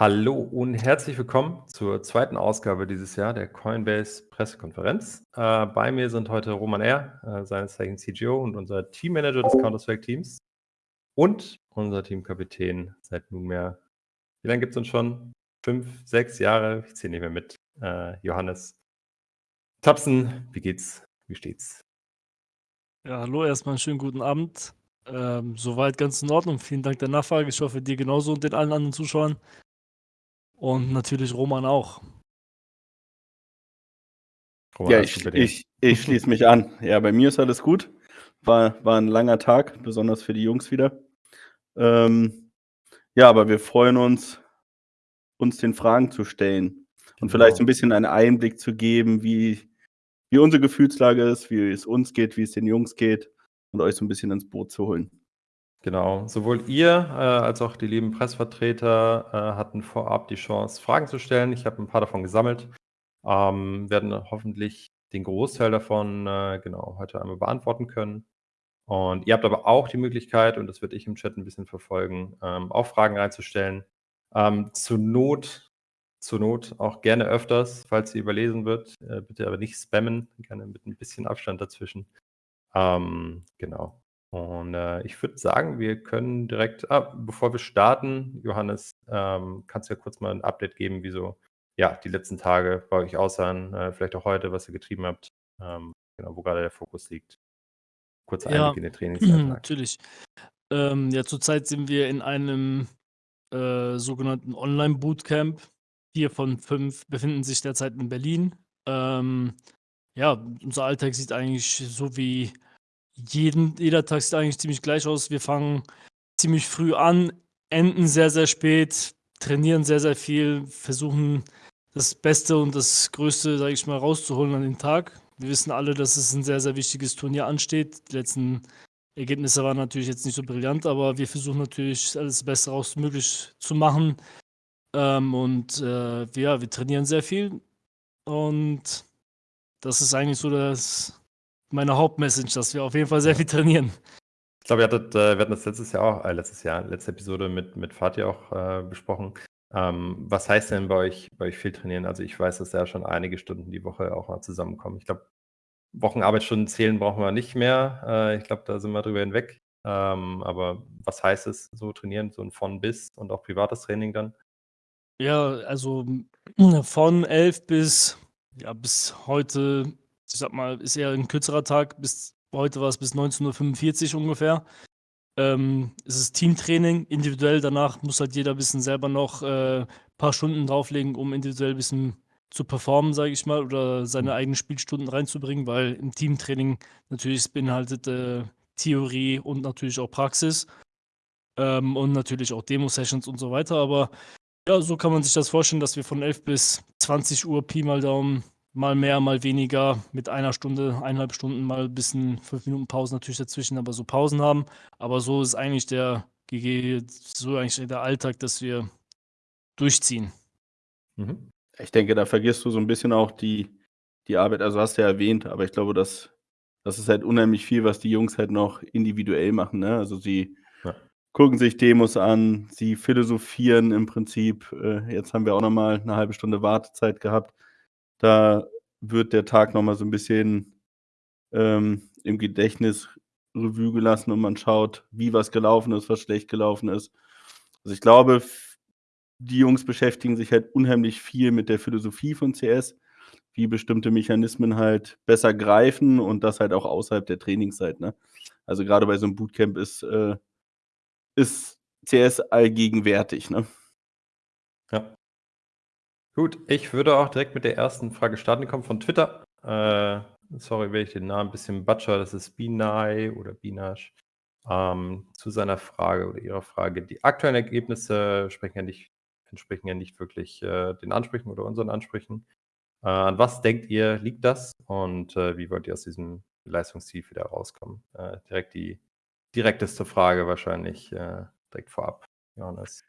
Hallo und herzlich willkommen zur zweiten Ausgabe dieses Jahr der Coinbase Pressekonferenz. Äh, bei mir sind heute Roman R., äh, seines Zeichens CGO und unser Teammanager des Counter-Strike-Teams und unser Teamkapitän seit nunmehr, wie lange gibt es uns schon? Fünf, sechs Jahre, ich zähle nicht mehr mit, äh, Johannes Tapsen. Wie geht's? Wie steht's? Ja, hallo, erstmal einen schönen guten Abend. Ähm, soweit ganz in Ordnung. Vielen Dank der Nachfrage. Ich hoffe, dir genauso und den allen anderen Zuschauern. Und natürlich Roman auch. Roman, Ja, ich, ich, ich schließe mich an. Ja, bei mir ist alles gut. War, war ein langer Tag, besonders für die Jungs wieder. Ähm, ja, aber wir freuen uns, uns den Fragen zu stellen und vielleicht so Genau. ein bisschen einen Einblick zu geben, wie, wie unsere Gefühlslage ist, wie es uns geht, wie es den Jungs geht und euch so ein bisschen ins Boot zu holen. Genau, sowohl ihr äh, als auch die lieben Pressvertreter äh, hatten vorab die Chance, Fragen zu stellen. Ich habe ein paar davon gesammelt. Ähm, werden hoffentlich den Großteil davon äh, genau heute einmal beantworten können. Und ihr habt aber auch die Möglichkeit, und das werde ich im Chat ein bisschen verfolgen, ähm, auch Fragen reinzustellen. Ähm, zur Not, zur Not auch gerne öfters, falls sie überlesen wird. Äh, bitte aber nicht spammen, gerne mit ein bisschen Abstand dazwischen. Ähm, genau. Und äh, ich würde sagen, wir können direkt, ah, bevor wir starten, Johannes, ähm, kannst du ja kurz mal ein Update geben, wie so ja, die letzten Tage bei euch aussahen, äh, vielleicht auch heute, was ihr getrieben habt, ähm, genau, wo gerade der Fokus liegt. Kurzer Ja, Einblick in den Trainingsalltag. natürlich. Ähm, ja, zurzeit sind wir in einem äh, sogenannten Online-Bootcamp. Vier von fünf befinden sich derzeit in Berlin. Ähm, ja, unser Alltag sieht eigentlich so wie jeden, jeder Tag sieht eigentlich ziemlich gleich aus. Wir fangen ziemlich früh an, enden sehr, sehr spät, trainieren sehr, sehr viel, versuchen das Beste und das Größte, sage ich mal, rauszuholen an den Tag. Wir wissen alle, dass es ein sehr, sehr wichtiges Turnier ansteht. Die letzten Ergebnisse waren natürlich jetzt nicht so brillant, aber wir versuchen natürlich alles Beste raus möglich zu machen. Ähm, und äh, ja, wir trainieren sehr viel und das ist eigentlich so das, meine Hauptmessage, dass wir auf jeden Fall sehr Ja. viel trainieren. Ich glaube, ihr hattet, äh, wir hatten das letztes Jahr auch, äh, letztes Jahr, letzte Episode mit, mit Fatih auch äh, besprochen. Ähm, was heißt denn bei euch, bei euch viel trainieren? Also ich weiß, dass da schon einige Stunden die Woche auch mal zusammenkommen. Ich glaube, Wochenarbeitsstunden zählen brauchen wir nicht mehr. Äh, ich glaube, da sind wir drüber hinweg. Ähm, aber was heißt es, so trainieren, so ein von bis und auch privates Training dann? Ja, also von 11 bis, ja, bis heute, ich sag mal, ist eher ein kürzerer Tag. Bis heute war es bis 19.45 Uhr ungefähr. Ähm, es ist Teamtraining, individuell. Danach muss halt jeder ein bisschen selber noch äh, paar Stunden drauflegen, um individuell ein bisschen zu performen, sage ich mal, oder seine eigenen Spielstunden reinzubringen, weil im Teamtraining natürlich beinhaltet äh, Theorie und natürlich auch Praxis ähm, und natürlich auch Demo-Sessions und so weiter. Aber ja, so kann man sich das vorstellen, dass wir von 11 bis 20 Uhr Pi mal Daumen, mal mehr, mal weniger, mit einer Stunde, eineinhalb Stunden, mal ein bisschen fünf Minuten Pause natürlich dazwischen, aber so Pausen haben. Aber so ist eigentlich der, gege- so eigentlich der Alltag, dass wir durchziehen. Mhm. Ich denke, da vergisst du so ein bisschen auch die, die Arbeit, also hast du ja erwähnt, aber ich glaube, das, das ist halt unheimlich viel, was die Jungs halt noch individuell machen. Ne? Also sie Ja. gucken sich Demos an, sie philosophieren im Prinzip. Äh, jetzt haben wir auch noch mal eine halbe Stunde Wartezeit gehabt. Da wird der Tag noch mal so ein bisschen ähm, im Gedächtnis Revue gelassen und man schaut, wie was gelaufen ist, was schlecht gelaufen ist. Also ich glaube, die Jungs beschäftigen sich halt unheimlich viel mit der Philosophie von CS, wie bestimmte Mechanismen halt besser greifen und das halt auch außerhalb der Trainingszeit. Ne? Also gerade bei so einem Bootcamp ist, äh, ist CS allgegenwärtig. Ne? Ja. Gut, ich würde auch direkt mit der ersten Frage starten. Die kommt von Twitter. Äh, sorry, wenn ich den Namen ein bisschen butcher. Das ist Binai oder Binash. Ähm, zu seiner Frage oder ihrer Frage. Die aktuellen Ergebnisse ja nicht, entsprechen ja nicht wirklich äh, den Ansprüchen oder unseren Ansprüchen. Äh, an was denkt ihr, liegt das? Und äh, wie wollt ihr aus diesem Leistungstief wieder rauskommen? Äh, direkt die direkteste Frage wahrscheinlich äh, direkt vorab, Johannes.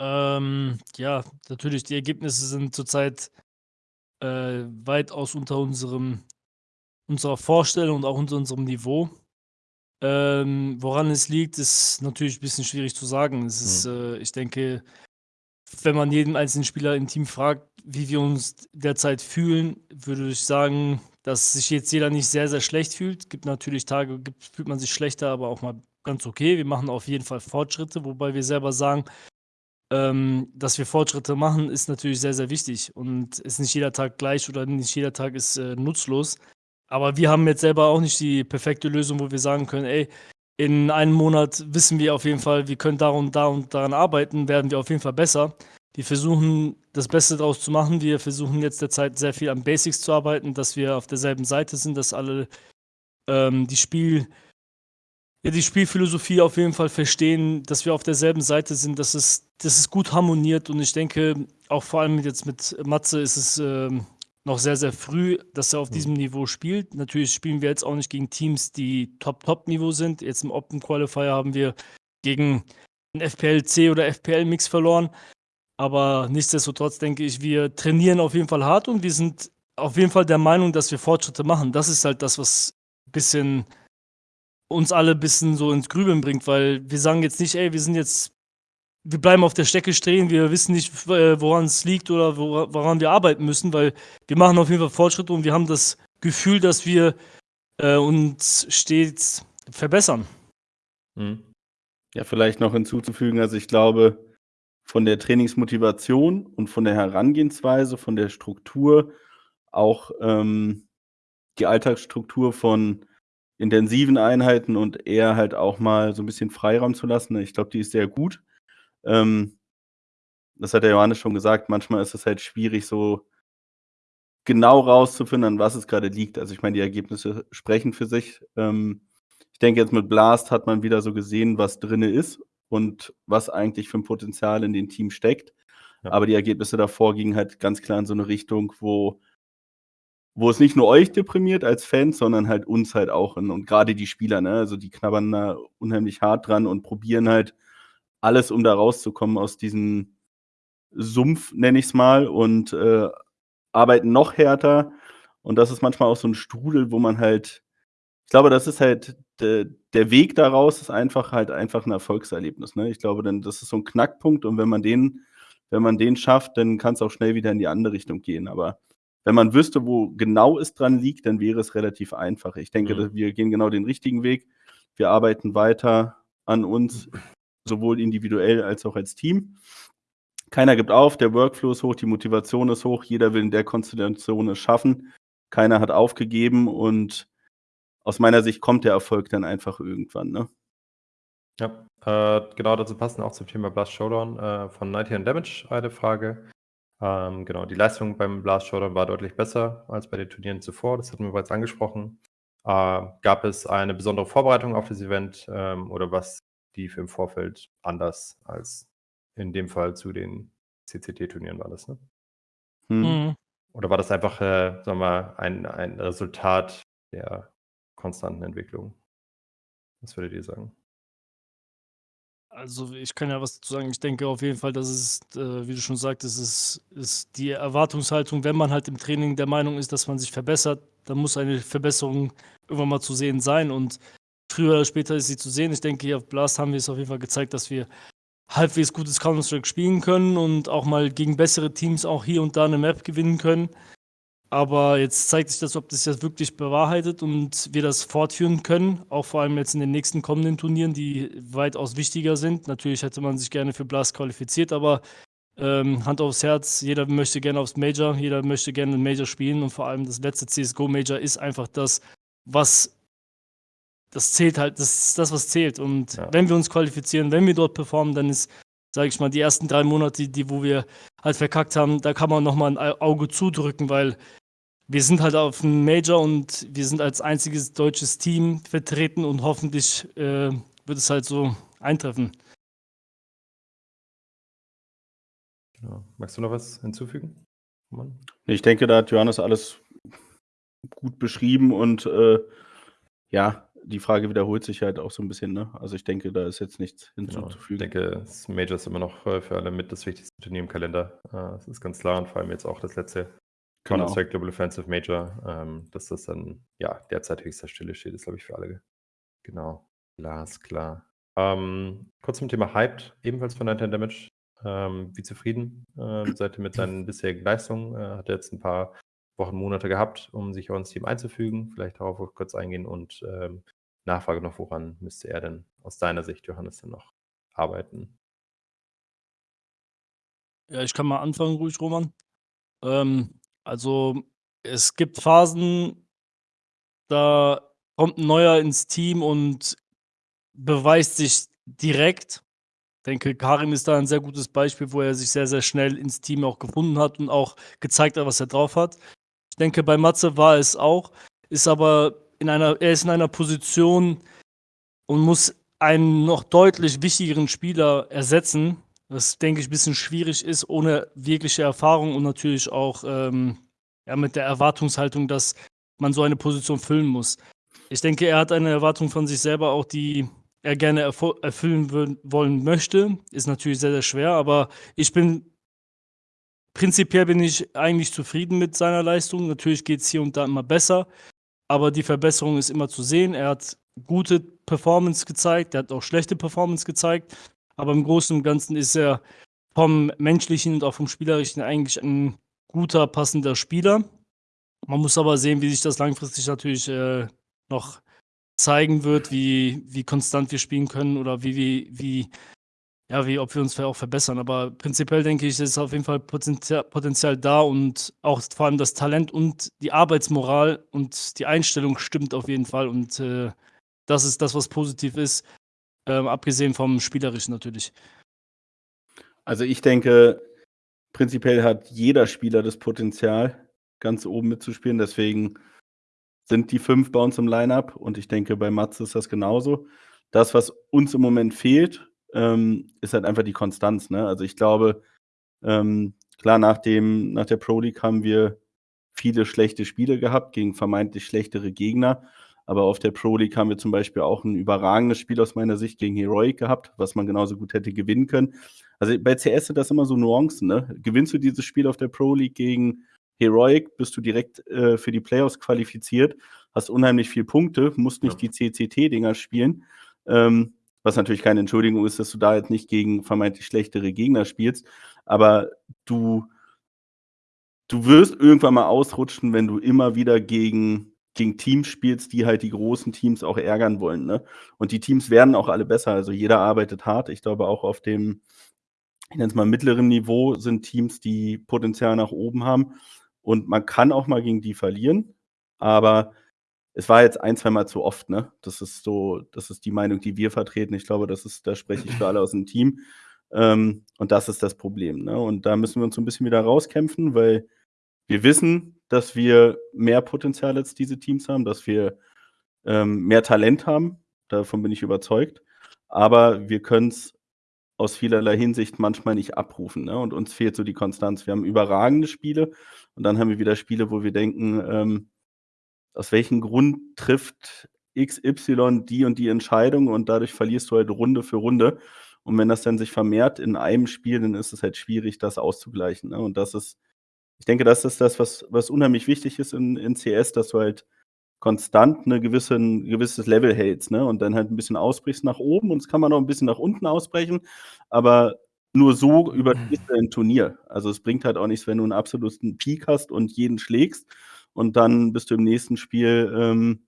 Ähm, ja, natürlich, die Ergebnisse sind zurzeit äh, weitaus unter unserem, unserer Vorstellung und auch unter unserem Niveau. Ähm, woran es liegt, ist natürlich 'n bisschen schwierig zu sagen. Es ist, Mhm. äh ich denke, wenn man jeden einzelnen Spieler im Team fragt, wie wir uns derzeit fühlen, würde ich sagen, dass sich jetzt jeder nicht sehr, sehr schlecht fühlt. Gibt natürlich Tage, gibt fühlt man sich schlechter, aber auch mal ganz okay. Wir machen auf jeden Fall Fortschritte, wobei wir selber sagen, ähm, dass wir Fortschritte machen, ist natürlich sehr, sehr wichtig und ist nicht jeder Tag gleich oder nicht jeder Tag ist, äh, nutzlos. Aber wir haben jetzt selber auch nicht die perfekte Lösung, wo wir sagen können: „Ey, in einem Monat wissen wir auf jeden Fall, wir können da und da und daran arbeiten, werden wir auf jeden Fall besser.“ Wir versuchen, das Beste draus zu machen. Wir versuchen jetzt derzeit sehr viel an Basics zu arbeiten, dass wir auf derselben Seite sind, dass alle, ähm, die Spiel ja, die Spielphilosophie auf jeden Fall verstehen, dass wir auf derselben Seite sind, dass es dass es gut harmoniert und ich denke, auch vor allem jetzt mit Matze ist es, ähm, noch sehr, sehr früh, dass er auf Mhm. diesem Niveau spielt. Natürlich spielen wir jetzt auch nicht gegen Teams, die Top, Top-Niveau sind. Jetzt im Open Qualifier haben wir gegen 'n FPL-C oder FPL-Mix verloren, aber nichtsdestotrotz denke ich, wir trainieren auf jeden Fall hart und wir sind auf jeden Fall der Meinung, dass wir Fortschritte machen. Das ist halt das, was bisschen uns alle bisschen so ins Grübeln bringt, weil wir sagen jetzt nicht: „Ey, wir sind jetzt wir bleiben auf der Strecke stehen, wir wissen nicht, äh, woran's liegt oder wora woran wir arbeiten müssen“, weil wir machen auf jeden Fall Fortschritte und wir haben das Gefühl, dass wir, äh, uns stets verbessern. Mhm. Ja, vielleicht noch hinzuzufügen, also ich glaube, von der Trainingsmotivation und von der Herangehensweise, von der Struktur, auch, ähm, die Alltagsstruktur von intensiven Einheiten und eher halt auch mal so 'n bisschen Freiraum zu lassen? Ich glaube, die ist sehr gut. Ähm, das hat der Johannes schon gesagt, manchmal ist es halt schwierig, so genau rauszufinden, an was es grade liegt. Also, ich meine, die Ergebnisse sprechen für sich. Ähm, ich denke jetzt mit Blast hat man wieder so gesehen, was drinne ist und was eigentlich für 'n Potenzial in dem Team steckt. Ja. Aber die Ergebnisse davor gingen halt ganz klar in so 'ne Richtung, wo wo es nicht nur euch deprimiert als Fans, sondern halt uns halt auch und und grade die Spieler, ne? Also, die knabbern da unheimlich hart dran und probieren halt alles, um da rauszukommen aus diesem Sumpf, nenne ich's mal, und, äh, arbeiten noch härter. Und das ist manchmal auch so 'n Strudel, wo man halt ich glaube, das ist halt de der Weg daraus ist einfach halt einfach 'n Erfolgserlebnis, ne? Ich glaube dann, das ist so 'n Knackpunkt und wenn man den wenn man den schafft, dann kann's auch schnell wieder in die andere Richtung gehen. Aber wenn man wüsste, wo genau es dran liegt, dann wäre es relativ einfach. Ich denke, Mhm. wir gehen genau den richtigen Weg. Wir arbeiten weiter an uns, sowohl individuell als auch als Team. Keiner gibt auf, der Workflow ist hoch, die Motivation ist hoch, jeder will in der Konstellation es schaffen. Keiner hat aufgegeben und aus meiner Sicht kommt der Erfolg dann einfach irgendwann, ne? Ja, äh, genau dazu passend auch zum Thema Blast Showdown, äh, von 99 Damage eine Frage. Ähm, genau, die Leistung beim Blast Showdown war deutlich besser als bei den Turnieren zuvor, das hatten wir bereits angesprochen. Äh, gab es eine besondere Vorbereitung auf das Event, ähm, oder was lief im Vorfeld anders als in dem Fall zu den CCT-Turnieren war das, ne? Mhm. Mhm. Oder war das einfach, äh, sagen wir mal, ein ein Resultat der konstanten Entwicklung? Was würdet ihr sagen? Also, ich kann ja was dazu sagen. Ich denke auf jeden Fall, dass es, äh, wie du schon sagtest, es ist die Erwartungshaltung, wenn man halt im Training der Meinung ist, dass man sich verbessert, dann muss eine Verbesserung irgendwann mal zu sehen sein und früher oder später ist sie zu sehen. Ich denke, hier auf Blast haben wir es auf jeden Fall gezeigt, dass wir halbwegs gutes Counter-Strike spielen können und auch mal gegen bessere Teams auch hier und da 'ne Map gewinnen können. Aber jetzt zeigt sich das, ob das jetzt wirklich bewahrheitet und wir das fortführen können, auch vor allem jetzt in den nächsten kommenden Turnieren, die weitaus wichtiger sind. Natürlich hätte man sich gerne für Blast qualifiziert, aber, ähm, Hand aufs Herz, jeder möchte gerne aufs Major, jeder möchte gerne 'n Major spielen und vor allem das letzte CS:GO Major ist einfach das, was das zählt halt, das ist das, was zählt. Und Ja. wenn wir uns qualifizieren, wenn wir dort performen, dann ist, sage ich mal, die ersten 3 Monate, die wo wir halt verkackt haben, da kann man noch mal 'n Ei Auge zudrücken, weil wir sind halt auf'm Major und wir sind als einziges deutsches Team vertreten und hoffentlich, äh, wird es halt so eintreffen. Genau. Magst du noch was hinzufügen, Roman? Ich denke, da hat Johannes alles gut beschrieben und, äh, ja, die Frage wiederholt sich halt auch so 'n bisschen, ne? Also, ich denke, da ist jetzt nichts Genau. Ich hinzuzufügen. denke, das Major ist immer noch, äh, für alle mit das wichtigste Turnier im Kalender. Äh, das ist ganz klar und vor allem jetzt auch das letzte Genau. Counter-Strike Global Offensive Major, ähm, dass das dann, ja, derzeit höchster Stelle steht, ist, glaube ich, für alle genau. Glasklar. Ähm, kurz zum Thema Hyped, ebenfalls von Night Damage. Ähm, wie zufrieden ähm, seid ihr mit seinen bisherigen Leistungen? Äh, hat er jetzt ein paar Wochen, Monate gehabt, um sich auch ins Team einzufügen. Vielleicht darauf kurz eingehen und ähm, Nachfrage noch, woran müsste er denn aus deiner Sicht, Johannes, denn noch arbeiten? Ja, ich kann mal anfangen, ruhig, Roman. Ähm, also, es gibt Phasen, da kommt 'n Neuer ins Team und beweist sich direkt. Denke, Karim ist da ein sehr gutes Beispiel, wo er sich sehr, sehr schnell ins Team auch gefunden hat und auch gezeigt hat, was er drauf hat. Ich denke, bei Matze war es auch, ist aber in einer er ist in einer Position und muss einen noch deutlich wichtigeren Spieler ersetzen, was, denke ich, ein bisschen schwierig ist ohne wirkliche Erfahrung und natürlich auch, ähm, ja, mit der Erwartungshaltung, dass man so eine Position füllen muss. Ich denke, er hat eine Erwartung von sich selber auch, die er gerne erfü erfüllen wollen möchte. Ist natürlich sehr, sehr schwer, aber ich bin prinzipiell bin ich eigentlich zufrieden mit seiner Leistung. Natürlich geht's hier und da immer besser, aber die Verbesserung ist immer zu sehen. Er hat gute Performance gezeigt, er hat auch schlechte Performance gezeigt, aber im Großen und Ganzen ist er vom Menschlichen und auch vom Spielerischen eigentlich ein guter, passender Spieler. Man muss aber sehen, wie sich das langfristig natürlich, äh, noch zeigen wird, wie wie konstant wir spielen können oder wie wie wie ja, wie ob wir uns auch verbessern. Aber prinzipiell denke ich, ist auf jeden Fall Potentia Potenzial da und auch vor allem das Talent und die Arbeitsmoral und die Einstellung stimmt auf jeden Fall und, äh, das ist das, was positiv ist, ähm, abgesehen vom Spielerischen natürlich. Also, ich denke, prinzipiell hat jeder Spieler das Potenzial, ganz oben mitzuspielen. Deswegen sind die 5 bei uns im Line-up und ich denke, bei Matze ist das genauso. Das, was uns im Moment fehlt, ähm, ist halt einfach die Konstanz, ne? Also, ich glaube, ähm, klar, nach dem nach der Pro League haben wir viele schlechte Spiele gehabt gegen vermeintlich schlechtere Gegner, aber auf der Pro League haben wir zum Beispiel auch 'n überragendes Spiel aus meiner Sicht gegen Heroic gehabt, was man genauso gut hätte gewinnen können. Also, bei CS sind das immer so Nuancen, ne? Gewinnst du dieses Spiel auf der Pro League gegen Heroic, bist du direkt, äh, für die Playoffs qualifiziert, hast unheimlich viel Punkte, musst nicht Ja. die CCT-Dinger spielen, ähm, was natürlich keine Entschuldigung ist, dass du da jetzt nicht gegen vermeintlich schlechtere Gegner spielst, aber du du wirst irgendwann mal ausrutschen, wenn du immer wieder gegen gegen Teams spielst, die halt die großen Teams auch ärgern wollen, ne? Und die Teams werden auch alle besser. Also, jeder arbeitet hart. Ich glaube auch auf dem, ich nenne es mal mittleren Niveau sind Teams, die Potenzial nach oben haben und man kann auch mal gegen die verlieren, aber es war jetzt ein zweimal zu oft, ne? Das ist so das ist die Meinung, die wir vertreten. Ich glaube, das ist da spreche ich für alle aus'm Team. Ähm, und das ist das Problem, ne? Und da müssen wir uns so 'n bisschen wieder rauskämpfen, weil wir wissen, dass wir mehr Potenzial als diese Teams haben, dass wir, ähm, mehr Talent haben. Davon bin ich überzeugt. Aber wir können's aus vielerlei Hinsicht manchmal nicht abrufen, ne? Und uns fehlt so die Konstanz. Wir haben überragende Spiele und dann haben wir wieder Spiele, wo wir denken, ähm: „Aus welchem Grund trifft XY die und die Entscheidung?“ Und dadurch verlierst du halt Runde für Runde. Und wenn das dann sich vermehrt in einem Spiel, dann ist es halt schwierig, das auszugleichen, ne? Und das ist ich denke, das ist das, was was unheimlich wichtig ist in in CS, dass du halt konstant 'ne gewissen gewisses Level hältst, ne? Und dann halt 'n bisschen ausbrichst nach oben und es kann man auch 'n bisschen nach unten ausbrechen, aber nur so überstehst du ein Turnier. Also, es bringt halt auch nichts, wenn du 'n absoluten Peak hast und jeden schlägst und dann bist du im nächsten Spiel, ähm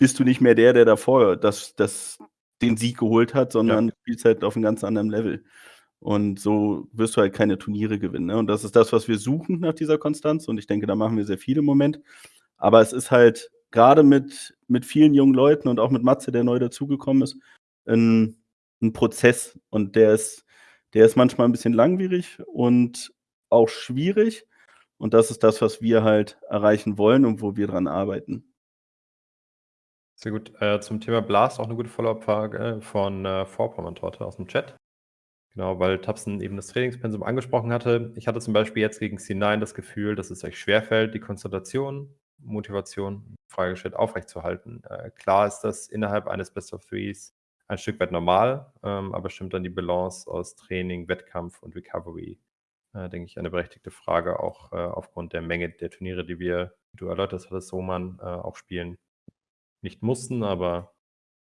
bist du nicht mehr der, der davor das das den Sieg geholt hat, sondern Ja. spielst halt auf 'nem ganz anderen Level. Und so wirst du halt keine Turniere gewinnen, ne? Und das ist das, was wir suchen nach dieser Konstanz und ich denke, da machen wir sehr viel im Moment. Aber es ist halt grade mit mit vielen jungen Leuten und auch mit Matze, der neu dazugekommen ist, 'n 'n Prozess und der ist der ist manchmal 'n bisschen langwierig und auch schwierig. Und das ist das, was wir halt erreichen wollen und wo wir dran arbeiten. Sehr gut. Äh, zum Thema Blast auch 'ne gute Follow-up-Frage von, äh, Vorpommern-Torte aus'm Chat. Genau, weil Tapsen eben das Trainingspensum angesprochen hatte. Ich hatte zum Beispiel jetzt gegen C9 das Gefühl, dass es euch schwerfällt, die Konzentration, Motivation, Frage gestellt, aufrechtzuerhalten. Äh, klar ist das innerhalb eines Best of Threes ein Stück weit normal, ähm, aber stimmt dann die Balance aus Training, Wettkampf und Recovery? Äh, denke ich, eine berechtigte Frage, auch, äh, aufgrund der Menge der Turniere, die wir, wie du erläutert hattest, Roman, äh, auch spielen. Nicht mussten, aber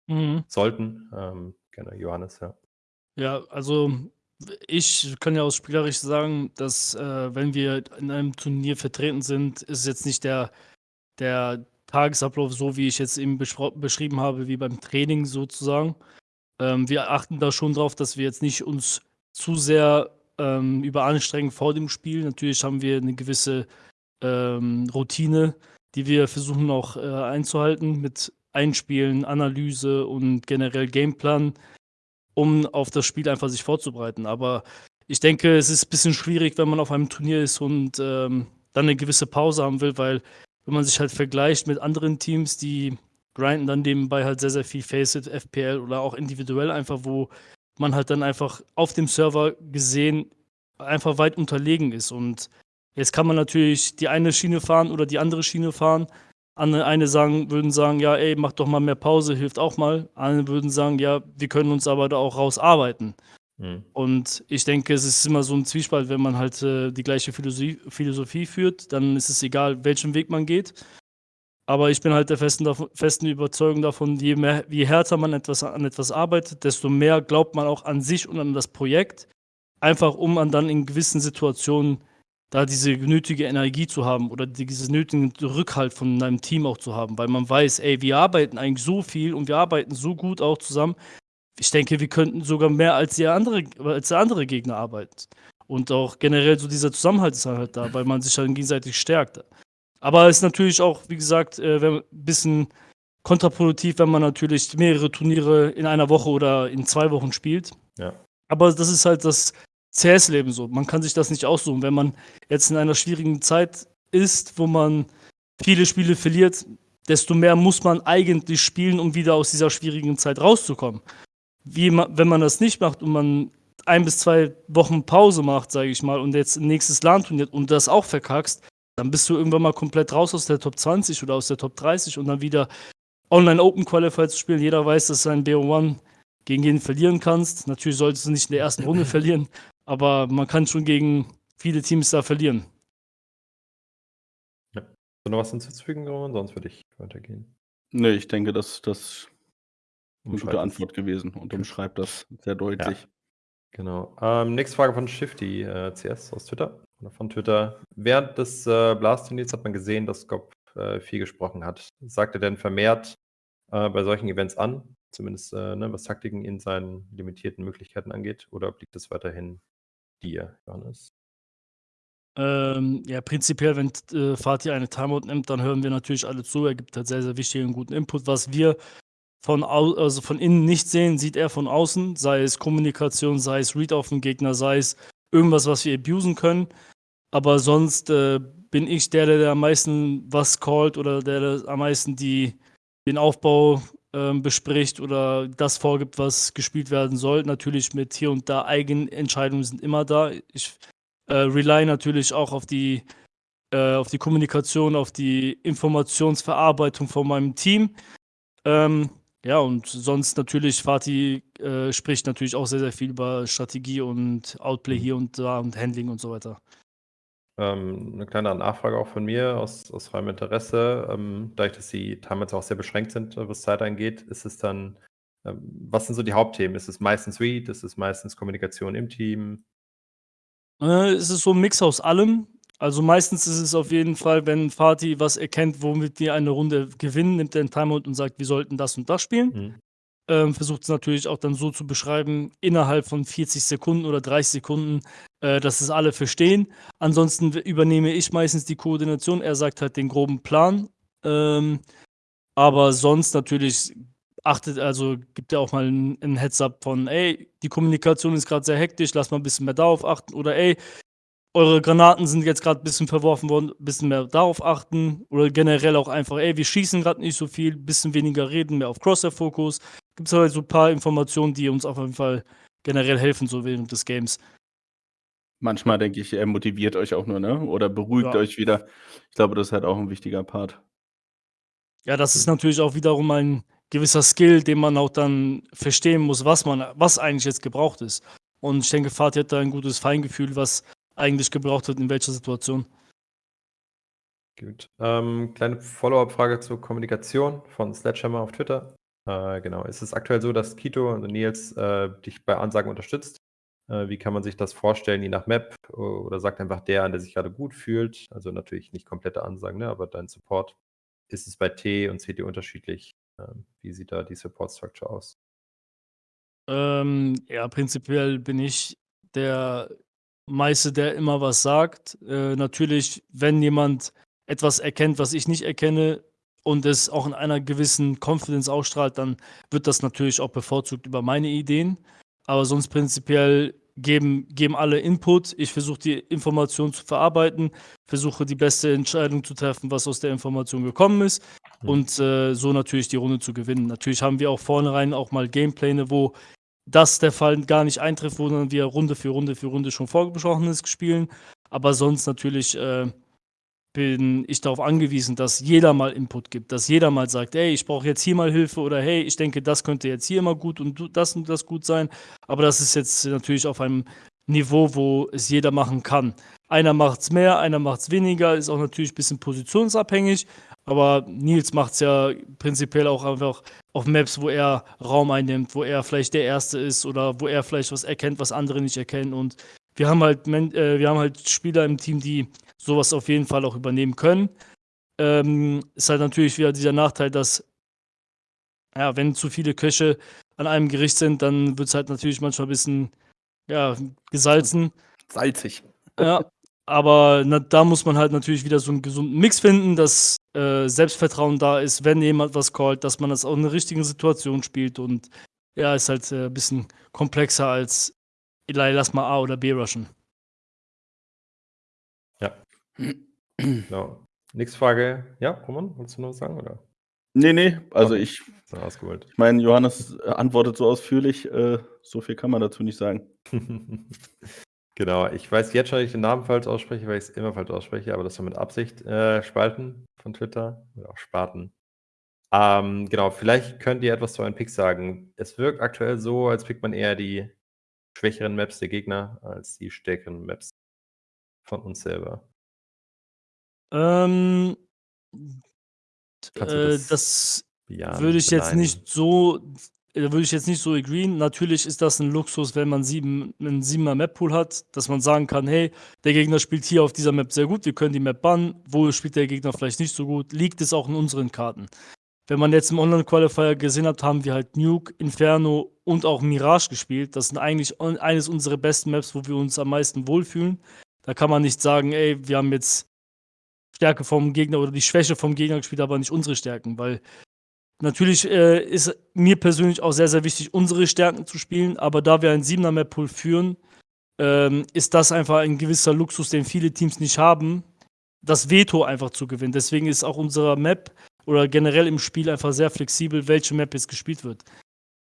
Mhm. sollten. Ähm, gerne Johannes, ja. Ja, also ich kann ja aus spielerisch sagen, dass, äh, wenn wir in einem Turnier vertreten sind, ist jetzt nicht der der Tagesablauf so, wie ich jetzt eben beschrieben habe, wie beim Training sozusagen. Ähm, wir achten da schon drauf, dass wir jetzt nicht uns zu sehr, ähm, überanstrengen vor dem Spiel. Natürlich haben wir eine gewisse, ähm, Routine, die wir versuchen auch, äh, einzuhalten mit Einspielen, Analyse und generell Gameplan, um auf das Spiel einfach sich vorzubereiten. Aber ich denke, es ist ein bisschen schwierig, wenn man auf einem Turnier ist und, ähm, dann eine gewisse Pause haben will, weil wenn man sich halt vergleicht mit anderen Teams, die grinden dann nebenbei halt sehr, sehr viel Faceit, FPL oder auch individuell einfach, wo man halt dann einfach auf dem Server gesehen einfach weit unterlegen ist. Und jetzt kann man natürlich die eine Schiene fahren oder die andere Schiene fahren. Andere eine sagen, würden sagen, ja, ey, mach doch mal mehr Pause, hilft auch mal. Andere würden sagen, ja, wir können uns aber da auch rausarbeiten. Mhm. Und ich denke, es ist immer so ein Zwiespalt, wenn man halt äh, die gleiche Philosophie, Philosophie führt, dann ist es egal, welchen Weg man geht. Aber ich bin halt der festen, festen Überzeugung davon, je, mehr, je härter man etwas, an etwas arbeitet, desto mehr glaubt man auch an sich und an das Projekt. Einfach um an dann in gewissen Situationen da diese nötige Energie zu haben oder diesen nötigen Rückhalt von deinem Team auch zu haben, weil man weiß, ey, wir arbeiten eigentlich so viel und wir arbeiten so gut auch zusammen. Ich denke, wir könnten sogar mehr als der andere, als der andere Gegner arbeiten. Und auch generell so dieser Zusammenhalt ist halt da, weil man sich dann gegenseitig stärkt. Aber es ist natürlich auch, wie gesagt, äh, ein bisschen kontraproduktiv, wenn man natürlich mehrere Turniere in einer Woche oder in zwei Wochen spielt. Ja. Aber das ist halt das CS-Leben so. Man kann sich das nicht aussuchen. Wenn man jetzt in einer schwierigen Zeit ist, wo man viele Spiele verliert, desto mehr muss man eigentlich spielen, um wieder aus dieser schwierigen Zeit rauszukommen. Wie wenn man das nicht macht und man ein bis zwei Wochen Pause macht, sage ich mal, und jetzt ein nächstes LAN-Turnier und das auch verkackst, dann bist du irgendwann mal komplett raus aus der Top 20 oder aus der Top 30 und dann wieder Online Open Qualifier zu spielen. Jeder weiß, dass du ein BO1 gegen jeden verlieren kannst. Natürlich solltest du nicht in der ersten Runde verlieren, aber man kann schon gegen viele Teams da verlieren. Ja. So noch was hinzuzufügen, Roman? Sonst würde ich weitergehen. Nee, ich denke, das, das ist eine gute. Antwort gewesen und umschreibt das sehr deutlich. Genau. Ähm, nächste Frage von Shifty, äh, CS aus Twitter. Oder von Twitter. Während des äh, Blast-Turniers hat man gesehen, dass Gop äh, viel gesprochen hat. Sagt er denn vermehrt äh, bei solchen Events an? Zumindest äh, ne, was Taktiken in seinen limitierten Möglichkeiten angeht? Oder obliegt es weiterhin dir, Johannes? Ähm, ja, prinzipiell, wenn äh, Fatih eine Timeout nimmt, dann hören wir natürlich alle zu. Er gibt halt sehr, sehr wichtigen guten Input. Was wir von, au also von innen nicht sehen, sieht er von außen. Sei es Kommunikation, sei es Read auf den Gegner, sei es irgendwas, was wir abusen können. Aber sonst äh, bin ich der, der, der am meisten was callt oder der, der am meisten die, den Aufbau bespricht oder das vorgibt, was gespielt werden soll. Natürlich mit hier und da Eigenentscheidungen sind immer da. Ich äh, rely natürlich auch auf die, äh, auf die Kommunikation, auf die Informationsverarbeitung von meinem Team. Ähm, ja, und sonst natürlich, Fatih äh, spricht natürlich auch sehr, sehr viel über Strategie und Outplay hier und da und Handling und so weiter. Ähm, 'ne kleine Nachfrage auch von mir aus aus reinem Interesse. Ähm, dadurch, dass die Timelines auch sehr beschränkt sind, äh, was Zeit angeht, ist es dann ähm, was sind so die Hauptthemen? Ist es meistens Read? Ist es meistens Kommunikation im Team? Äh, es ist so 'n Mix aus allem. Also, meistens ist es auf jeden Fall, wenn Fatih was erkennt, womit wir eine Runde gewinnen, nimmt er 'n Timeout und sagt: „Wir sollten das und das spielen.“ Mhm. Ähm, versucht es natürlich auch dann so zu beschreiben, innerhalb von 40 Sekunden oder 30 Sekunden, äh, dass es alle verstehen. Ansonsten übernehme ich meistens die Koordination. Er sagt halt den groben Plan. Ähm, aber sonst natürlich achtet also, gibt er auch mal 'n 'n Heads-up von: „Ey, die Kommunikation ist grad sehr hektisch, lass mal 'n bisschen mehr darauf achten.“ Oder: „Ey, eure Granaten sind jetzt grad bisschen verworfen worden, bisschen mehr darauf achten.“ Oder generell auch einfach: „Ey, wir schießen grad nicht so viel, bisschen weniger reden, mehr auf Crosshair-Fokus.“ Gibt's halt so 'n paar Informationen, die uns auf jeden Fall generell helfen, so während des Games. Manchmal denke ich, er motiviert euch auch nur, ne? Oder beruhigt Ja. euch wieder. Ich glaube, das ist halt auch 'n wichtiger Part. Ja, das ist natürlich auch wiederum ein gewisser Skill, den man auch dann verstehen muss, was man was eigentlich jetzt gebraucht ist. Und ich denke, Fatih hat da ein gutes Feingefühl, was eigentlich gebraucht wird, in welcher Situation. Gut. Ähm, kleine Follow-up-Frage zur Kommunikation von Sledgehammer auf Twitter. Äh, genau. Ist es aktuell so, dass Kito und Nils, äh, dich bei Ansagen unterstützt? Äh, wie kann man sich das vorstellen, je nach Map? oder sagt einfach der der sich gerade gut fühlt? Also, natürlich nicht komplette Ansagen, ne, aber dein Support. Ist es bei T und CT unterschiedlich? Ähm, wie sieht da die Support Structure aus? Ähm, ja, prinzipiell bin ich der Meiste, der immer was sagt. Äh, natürlich, wenn jemand etwas erkennt, was ich nicht erkenne und es auch in einer gewissen Confidence ausstrahlt, dann wird das natürlich auch bevorzugt über meine Ideen. Aber sonst prinzipiell geben geben alle Input. Ich versuche die Information zu verarbeiten, versuche die beste Entscheidung zu treffen, was aus der Information gekommen ist Mhm. und, äh, so natürlich die Runde zu gewinnen. Natürlich haben wir auch vornherein auch mal Gamepläne, wo das der Fall gar nicht eintrifft, wo dann wir Runde für Runde für Runde schon Vorgebesprochenes spielen. Aber sonst natürlich, äh, bin ich darauf angewiesen, dass jeder mal Input gibt, dass jeder mal sagt: „Ey, ich brauche jetzt hier mal Hilfe“ oder „Hey, ich denke, das könnte jetzt hier mal gut und das und das gut sein.“ Aber das ist jetzt natürlich auf einem Niveau, wo es jeder machen kann. Einer macht's mehr, einer macht's weniger, ist auch natürlich bisschen positionsabhängig, aber Nils macht's ja prinzipiell auch einfach auf Maps, wo er Raum einnimmt, wo er vielleicht der Erste ist oder wo er vielleicht was erkennt, was andere nicht erkennen und wir haben halt äh, wir haben halt Spieler im Team, die sowas auf jeden Fall auch übernehmen können. Ähm, ist halt natürlich wieder dieser Nachteil, dass ja, wenn zu viele Köche an einem Gericht sind, dann wird's halt natürlich manchmal ein bisschen, ja, gesalzen. Salzig. Ja, aber na da muss man halt natürlich wieder so einen gesunden Mix finden, dass, äh, Selbstvertrauen da ist, wenn jemand was callt, dass man das auch in der richtigen Situation spielt und ja, ist halt, äh, bisschen komplexer als: „Eli, lass mal A oder B rushen.“ Ja. Genau. Nächste Frage. Ja, Roman, wolltest du noch was sagen, oder? Ne, ne, also Okay. ich ausgeholt. ich meine, Johannes antwortet so ausführlich, äh, so viel kann man dazu nicht sagen. Genau, ich weiß jetzt schon, dass ich den Namen falsch ausspreche, weil ich's immer falsch ausspreche, aber das war mit Absicht. Äh, Spalten von Twitter oder auch Spaten. Ähm, genau, vielleicht könnt ihr etwas zu euren Picks sagen. Es wirkt aktuell so, als pickt man eher die schwächeren Maps der Gegner als die stärkeren Maps von uns selber. Ähm, Kannst du äh, das das bejahen, würde ich jetzt beneiden? nicht so würde ich jetzt nicht so agreeen. Natürlich ist das 'n Luxus, wenn man 7 'nen 7er Map-Pool hat, dass man sagen kann: „Hey, der Gegner spielt hier auf dieser Map sehr gut, wir können die Map bannen. Wo spielt der Gegner vielleicht nicht so gut? Liegt es auch in unseren Karten?“ Wenn man jetzt im Online-Qualifier gesehen hat, haben wir halt Nuke, Inferno und auch Mirage gespielt. Das sind eigentlich eines unserer besten Maps, wo wir uns am meisten wohlfühlen. Da kann man nicht sagen: „Ey, wir haben jetzt Stärke vom Gegner oder die Schwäche vom Gegner gespielt, aber nicht unsere Stärken“, weil natürlich, äh, ist mir persönlich auch sehr, sehr wichtig, unsere Stärken zu spielen, aber da wir einen 7er Map-Pool führen, ähm, ist das einfach ein gewisser Luxus, den viele Teams nicht haben, das Veto einfach zu gewinnen. Deswegen ist auch unsere Map oder generell im Spiel einfach sehr flexibel, welche Map jetzt gespielt wird.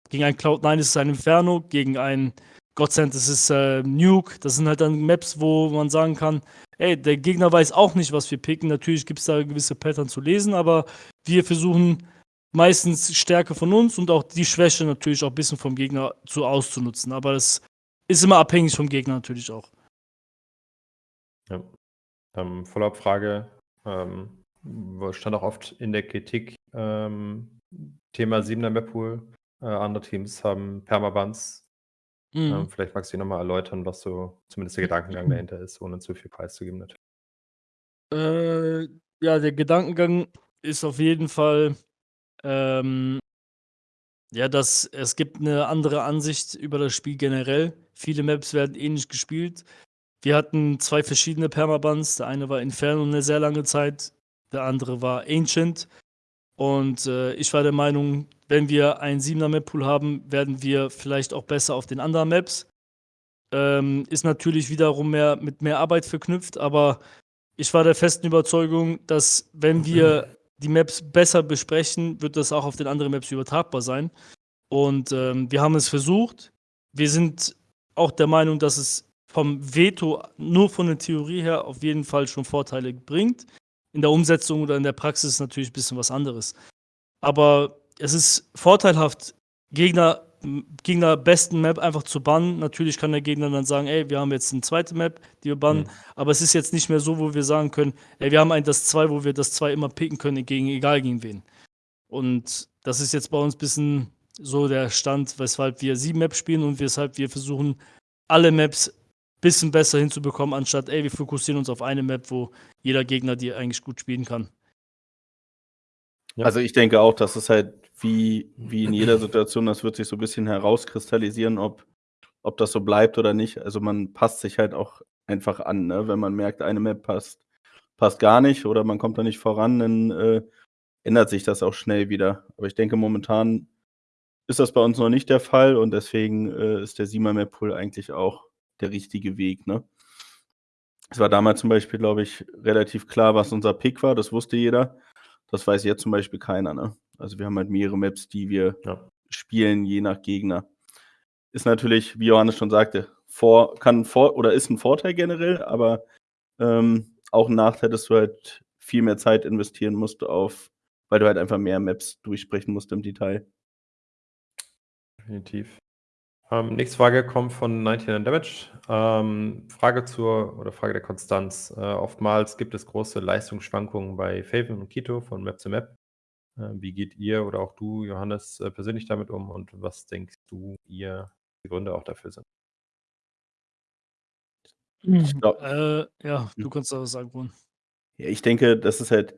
Gegen einen Cloud9 ist es ein Inferno, gegen einen Godsend ist es, äh, Nuke. Das sind halt dann Maps, wo man sagen kann: „Ey, der Gegner weiß auch nicht, was wir picken.“ Natürlich gibt's da gewisse Pattern zu lesen, aber wir versuchen meistens Stärke von uns und auch die Schwäche natürlich auch bisschen vom Gegner zu auszunutzen. Aber das ist immer abhängig vom Gegner natürlich auch. Ja. Ähm, Follow-up-Frage, ähm, stand auch oft in der Kritik, ähm, Thema 7er Map-Pool. Äh, andere Teams haben Permabans. Mhm. Ähm, vielleicht magst du noch mal erläutern, was so zumindest der Gedankengang dahinter ist, ohne zu viel preiszugeben natürlich. Äh, ja, der Gedankengang ist auf jeden Fall, ähm ja, dass es gibt 'ne andere Ansicht über das Spiel generell. Viele Maps werden ähnlich gespielt. Wir hatten 2 verschiedene Permabans. Der eine war Inferno 'ne sehr lange Zeit, der andere war Ancient. Und, äh, ich war der Meinung, wenn wir einen 7er Map-Pool haben, werden wir vielleicht auch besser auf den anderen Maps. Ähm, ist natürlich wiederum mehr mit mehr Arbeit verknüpft, aber ich war der festen Überzeugung, dass wenn wir die Maps besser besprechen, wird das auch auf den anderen Maps übertragbar sein. Und, ähm, wir haben es versucht. Wir sind auch der Meinung, dass es vom Veto nur von der Theorie her auf jeden Fall schon Vorteile bringt. In der Umsetzung oder in der Praxis natürlich bisschen was anderes. Aber es ist vorteilhaft, Gegner Gegner besten Map einfach zu bannen. Natürlich kann der Gegner dann sagen: „Ey, wir haben jetzt 'ne zweite Map, die wir bannen.“ Mhm. Aber es ist jetzt nicht mehr so, wo wir sagen können: „Ey, wir haben ein das 2, wo wir das 2 immer picken können, gegen egal gegen wen.“ Und das ist jetzt bei uns ein bisschen so der Stand, weshalb wir 7 Maps spielen und weshalb wir versuchen, alle Maps ein bisschen besser hinzubekommen, anstatt, ey, wir fokussieren uns auf eine Map, wo jeder Gegner die eigentlich gut spielen kann. Ja. Also ich denke auch, dass es halt wie, wie in jeder Situation, das wird sich so ein bisschen herauskristallisieren, ob, ob das so bleibt oder nicht. Also man passt sich halt auch einfach an, ne? wenn man merkt, eine Map passt, passt gar nicht oder man kommt da nicht voran, dann äh, ändert sich das auch schnell wieder. Aber ich denke, momentan ist das bei uns noch nicht der Fall und deswegen äh, ist der Siemer Map Pool eigentlich auch der richtige Weg. Ne? Es war damals zum Beispiel, glaube ich, relativ klar, was unser Pick war, das wusste jeder. Das weiß jetzt zum Beispiel keiner. Ne? Also wir haben halt mehrere Maps, die wir ja. spielen, je nach Gegner. Ist natürlich, wie Johannes schon sagte, vor, kann vor oder ist ein Vorteil generell, aber ähm, auch ein Nachteil, dass du halt viel mehr Zeit investieren musst auf, weil du halt einfach mehr Maps durchsprechen musst im Detail. Definitiv. Ähm, nächste Frage kommt von 99 Damage. Ähm, Frage zur oder Frage der Konstanz. Äh, oftmals gibt es große Leistungsschwankungen bei Faven und Kito von Map zu Map. Äh, wie geht ihr oder auch du, Johannes, äh, persönlich damit um und was denkst du, ihr die Gründe auch dafür sind? Ich glaub, äh, ja, du kannst da was sagen, Brun. Ja, ich denke, das ist halt,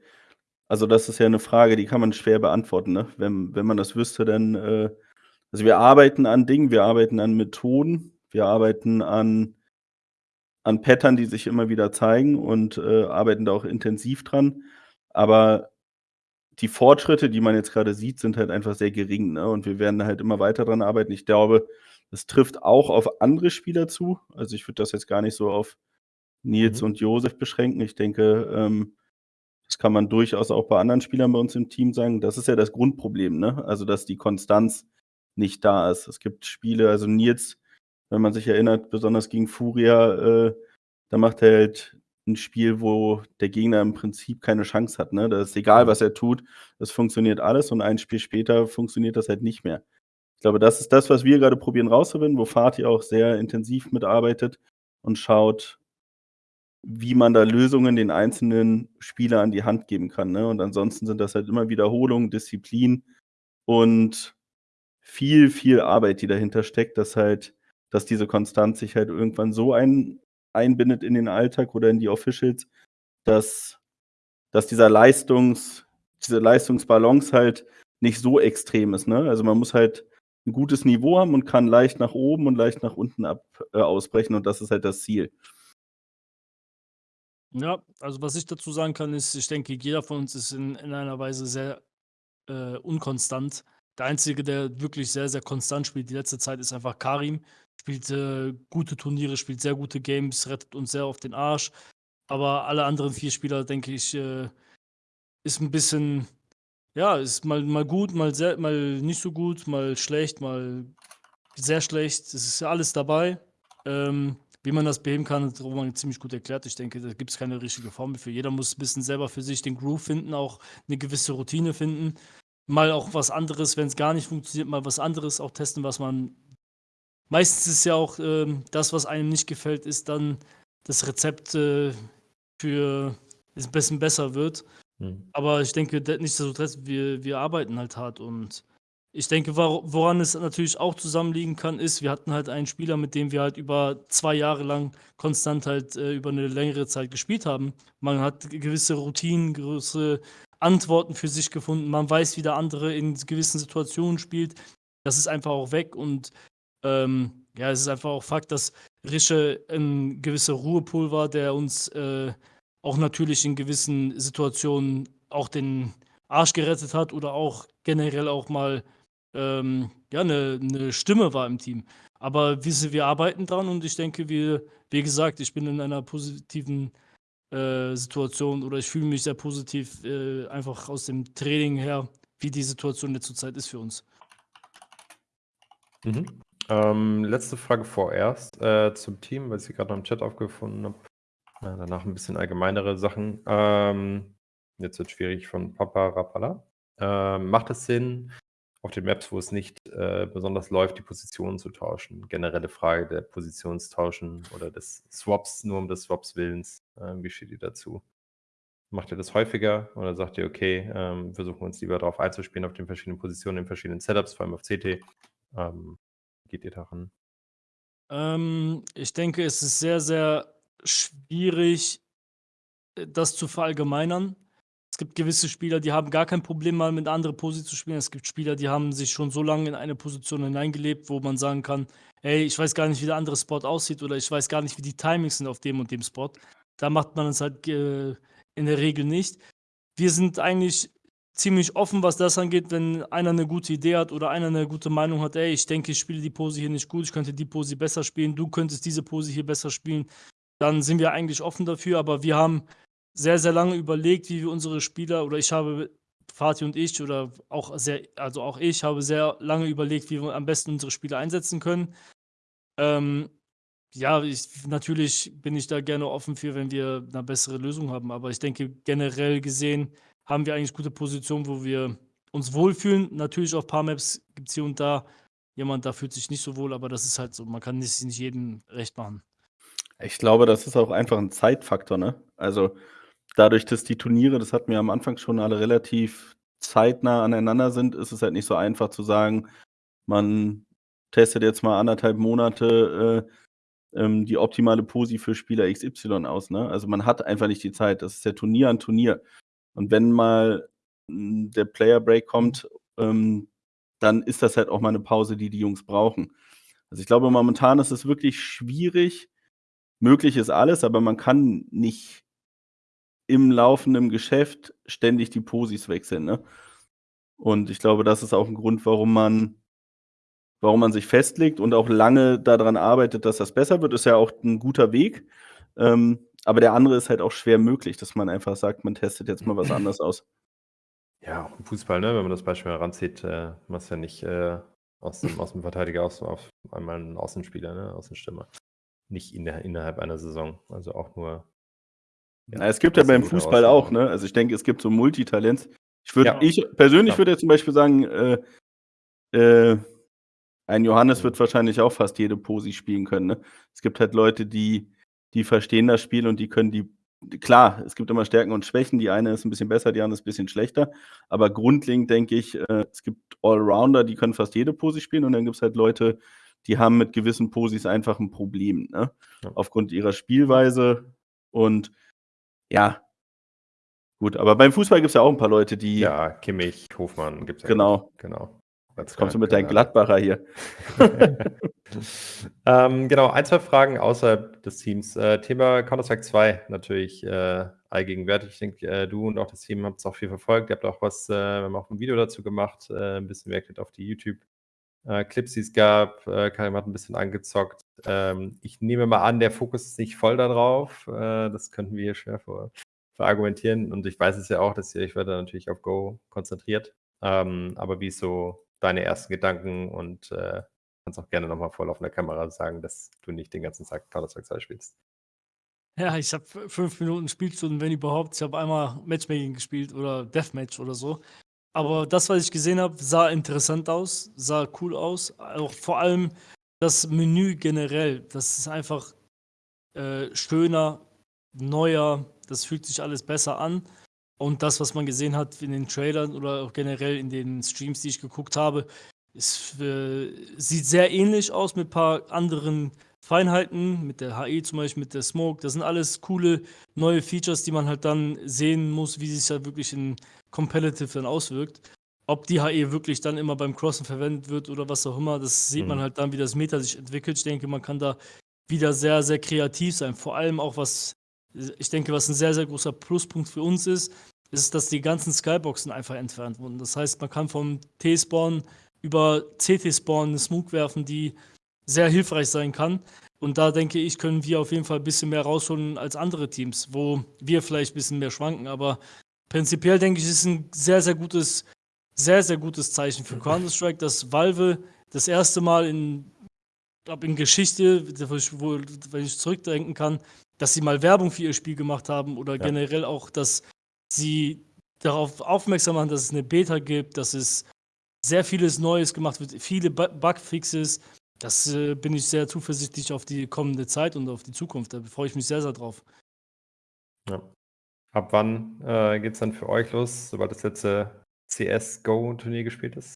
also das ist ja eine Frage, die kann man schwer beantworten. Ne? Wenn, wenn man das wüsste, dann äh, also wir arbeiten an Dingen, wir arbeiten an Methoden, wir arbeiten an, an Pattern, die sich immer wieder zeigen und äh, arbeiten da auch intensiv dran. Aber die Fortschritte, die man jetzt gerade sieht, sind halt einfach sehr gering. Ne? Und wir werden halt immer weiter dran arbeiten. Ich glaube, das trifft auch auf andere Spieler zu. Also ich würde das jetzt gar nicht so auf Nils mhm. und Josef beschränken. Ich denke, ähm, das kann man durchaus auch bei anderen Spielern bei uns im Team sagen. Das ist ja das Grundproblem, ne? Also, dass die Konstanz nicht da ist. Es gibt Spiele, also Nils, wenn man sich erinnert, besonders gegen Furia, äh, da macht er halt ein Spiel, wo der Gegner im Prinzip keine Chance hat. Ne? Da ist egal, was er tut, es funktioniert alles und ein Spiel später funktioniert das halt nicht mehr. Ich glaube, das ist das, was wir gerade probieren rauszufinden, wo Fatih auch sehr intensiv mitarbeitet und schaut, wie man da Lösungen den einzelnen Spieler an die Hand geben kann. Ne? Und ansonsten sind das halt immer Wiederholungen, Disziplin und viel, viel Arbeit, die dahinter steckt, dass halt, dass diese Konstanz sich halt irgendwann so ein, einbindet in den Alltag oder in die Officials, dass, dass dieser Leistungs, diese Leistungsbalance halt nicht so extrem ist. Ne? Also man muss halt ein gutes Niveau haben und kann leicht nach oben und leicht nach unten ab, äh, ausbrechen und das ist halt das Ziel. Ja, also was ich dazu sagen kann, ist, ich denke, jeder von uns ist in, in einer Weise sehr äh, unkonstant. Der Einzige, der wirklich sehr, sehr konstant spielt die letzte Zeit, ist einfach Karim. Spielt äh, gute Turniere, spielt sehr gute Games, rettet uns sehr auf den Arsch. Aber alle anderen vier Spieler, denke ich, äh, ist ein bisschen, ja, ist mal, mal gut, mal, sehr, mal nicht so gut, mal schlecht, mal sehr schlecht. Es ist alles dabei. Ähm, wie man das beheben kann, hat Roman ziemlich gut erklärt. Ich denke, da gibt es keine richtige Formel für. Jeder muss ein bisschen selber für sich den Groove finden, auch eine gewisse Routine finden mal auch was anderes, wenn es gar nicht funktioniert, mal was anderes auch testen, was man. Meistens ist ja auch ähm, das, was einem nicht gefällt, ist dann das Rezept äh, für es ein bisschen besser wird. Mhm. Aber ich denke, nichtsdestotrotz, wir, wir arbeiten halt hart und ich denke, woran es natürlich auch zusammenliegen kann, ist, wir hatten halt einen Spieler, mit dem wir halt über zwei Jahre lang konstant halt äh, über eine längere Zeit gespielt haben. Man hat gewisse Routinen, gewisse Antworten für sich gefunden. Man weiß, wie der andere in gewissen Situationen spielt. Das ist einfach auch weg und ähm, ja, es ist einfach auch Fakt, dass Rische ein gewisser Ruhepool war, der uns äh, auch natürlich in gewissen Situationen auch den Arsch gerettet hat oder auch generell auch mal ähm, ja, eine, eine Stimme war im Team. Aber wir, wir arbeiten dran und ich denke, wir, wie gesagt, ich bin in einer positiven äh, Situation oder ich fühle mich sehr positiv äh, einfach aus dem Training her, wie die Situation jetzt zurzeit ist für uns. Mhm. Ähm, letzte Frage vorerst äh, zum Team, weil ich sie gerade noch im Chat aufgefunden habe. Danach ein bisschen allgemeinere Sachen. Ähm, jetzt wird schwierig von Papa Rapala. Ähm, macht es Sinn, auf den Maps, wo es nicht äh, besonders läuft, die Positionen zu tauschen. Generelle Frage der Positionstauschen oder des Swaps, nur um des Swaps Willens. Äh, wie steht ihr dazu? Macht ihr das häufiger oder sagt ihr: „Okay, ähm, versuchen wir uns lieber darauf einzuspielen auf den verschiedenen Positionen, in verschiedenen Setups, vor allem auf CT?“ Ähm, geht ihr da ran? Ähm, ich denke, es ist sehr, sehr schwierig, äh, das zu verallgemeinern. Es gibt gewisse Spieler, die haben gar kein Problem, mal mit anderen Posi zu spielen. Es gibt Spieler, die haben sich schon so lange in eine Position hineingelebt, wo man sagen kann: „Ey, ich weiß gar nicht, wie der andere Spot aussieht oder ich weiß gar nicht, wie die Timings sind auf dem und dem Spot.“ Da macht man es halt ge in der Regel nicht. Wir sind eigentlich ziemlich offen, was das angeht, wenn einer 'ne gute Idee hat oder einer 'ne gute Meinung hat: „Ey, ich denke, ich spiele die Pose hier nicht gut, ich könnte die Pose besser spielen, du könntest diese Pose hier besser spielen.“ Dann sind wir eigentlich offen dafür, aber wir haben sehr, sehr lange überlegt, wie wir unsere Spieler oder ich habe Fatih und ich oder auch sehr also auch ich habe sehr lange überlegt, wie wir am besten unsere Spieler einsetzen können. Ähm, ja, ich natürlich bin ich da gerne offen für, wenn wir 'ne bessere Lösung haben, aber ich denke, generell gesehen haben wir eigentlich gute Positionen, wo wir uns wohlfühlen. Natürlich auf paar Maps gibt's hier und da jemand, da fühlt sich nicht so wohl, aber das ist halt so. Man kann es nicht jedem recht machen. Ich glaube, das ist auch einfach 'n Zeitfaktor, ne? Also, dadurch, dass die Turniere, das hatten wir am Anfang schon, alle relativ zeitnah aneinander sind, ist es halt nicht so einfach zu sagen, man testet jetzt mal 1 1/2 Monate, äh, ähm, die optimale Posi für Spieler XY aus, ne? Also, man hat einfach nicht die Zeit. Das ist ja Turnier an Turnier. Und wenn mal, hm, der Player Break kommt, ähm, dann ist das halt auch mal 'ne Pause, die die Jungs brauchen. Also, ich glaube, momentan ist es wirklich schwierig. Möglich ist alles, aber man kann nicht im laufenden Geschäft ständig die Posis wechseln, ne? Und ich glaube, das ist auch 'n Grund, warum man warum man sich festlegt und auch lange da dran arbeitet, dass das besser wird, ist ja auch 'n guter Weg. Ähm, aber der andere ist halt auch schwer möglich, dass man einfach sagt, man testet jetzt mal was anderes aus. Ja, auch im Fußball, ne, wenn man das Beispiel heranzieht, äh, machst ja nicht, äh, aus dem aus dem Verteidiger auf auf einmal 'n Außenspieler, ne, Außenstürmer. Nicht in der innerhalb einer Saison, also auch nur ja, es gibt ja beim Fußball auch, ne? Also, ich denke, es gibt so Multitalents. Ich würde Ja. ich persönlich Ja. würde jetzt zum Beispiel sagen, äh, äh, ein Johannes wird wahrscheinlich auch fast jede Posi spielen können, ne? Es gibt halt Leute, die die verstehen das Spiel und die können die klar, es gibt immer Stärken und Schwächen. Die eine ist 'n bisschen besser, die andere ist bisschen schlechter. Aber grundlegend denke ich, äh, es gibt Allrounder, die können fast jede Posi spielen und dann gibt's halt Leute, die haben mit gewissen Posis einfach 'n Problem, ne? Ja. Aufgrund ihrer Spielweise und ja. Gut, aber beim Fußball gibt's ja auch 'n paar Leute, die Ja, Kimmich, Hofmann gibt's ja Genau. Genau. Jetzt kommst du mit deinen Gladbacher hier. Ähm, genau, 1, 2 Fragen außerhalb des Teams. Äh, Thema Counter-Strike 2 natürlich, äh, allgegenwärtig. Ich denke, äh, du und auch das Team habt's auch viel verfolgt. Ihr habt auch was äh, wir haben auch 'n Video dazu gemacht, äh, 'n bisschen reacted auf die YouTube äh, Clips, die es gab. Äh, Keim hat 'n bisschen angezockt. Ähm, ich nehme mal an, der Fokus ist nicht voll da drauf. Äh, das könnten wir hier schwer ver verargumentieren und ich weiß es ja auch, dass ihr euch weiter natürlich auf Go konzentriert. Ähm, aber wie so deine ersten Gedanken und, äh, kannst auch gerne noch mal vor laufender Kamera sagen, dass du nicht den ganzen Tag Counter-Strike 2 spielst. Ja, ich habe f 5 Minuten Spielstunden, wenn überhaupt. Ich habe einmal Matchmaking gespielt oder Deathmatch oder so. Aber das, was ich gesehen habe, sah interessant aus, sah cool aus. Auch vor allem das Menü generell, das ist einfach, äh, schöner, neuer, das fühlt sich alles besser an. Und das, was man gesehen hat in den Trailern oder auch generell in den Streams, die ich geguckt habe, ist äh, sieht sehr ähnlich aus mit paar anderen Feinheiten, mit der HE zum Beispiel, mit der Smoke. Das sind alles coole neue Features, die man halt dann sehen muss, wie sich's halt wirklich in Competitive dann auswirkt. Ob die HE wirklich dann immer beim Crossen verwendet wird oder was auch immer, das sieht man Mhm. halt dann, wie das Meta sich entwickelt. Ich denke, man kann da wieder sehr, sehr kreativ sein. Vor allem auch was ich denke, was 'n sehr, sehr großer Pluspunkt für uns ist, ist, dass die ganzen Skyboxen einfach entfernt wurden. Das heißt, man kann vom T-Spawn über CT-Spawn 'ne Smoke werfen, die sehr hilfreich sein kann. Und da denke ich, können wir auf jeden Fall bisschen mehr rausholen als andere Teams, wo wir vielleicht bisschen mehr schwanken. Aber prinzipiell denke ich, ist 'n sehr, sehr gutes sehr, sehr gutes Zeichen für Counter-Strike, dass Valve das 1. Mal in glaube, in Geschichte, wo wenn ich zurückdenken kann, dass sie mal Werbung für ihr Spiel gemacht haben oder Ja. generell auch, dass sie darauf aufmerksam machen, dass es 'ne Beta gibt, dass es sehr vieles Neues gemacht wird, viele Bu Bugfixes. Das, äh, bin ich sehr zuversichtlich auf die kommende Zeit und auf die Zukunft. Da freue ich mich sehr, sehr drauf. Ja. Ab wann, äh, geht's dann für euch los, sobald das letzte CS-GO-Turnier gespielt ist?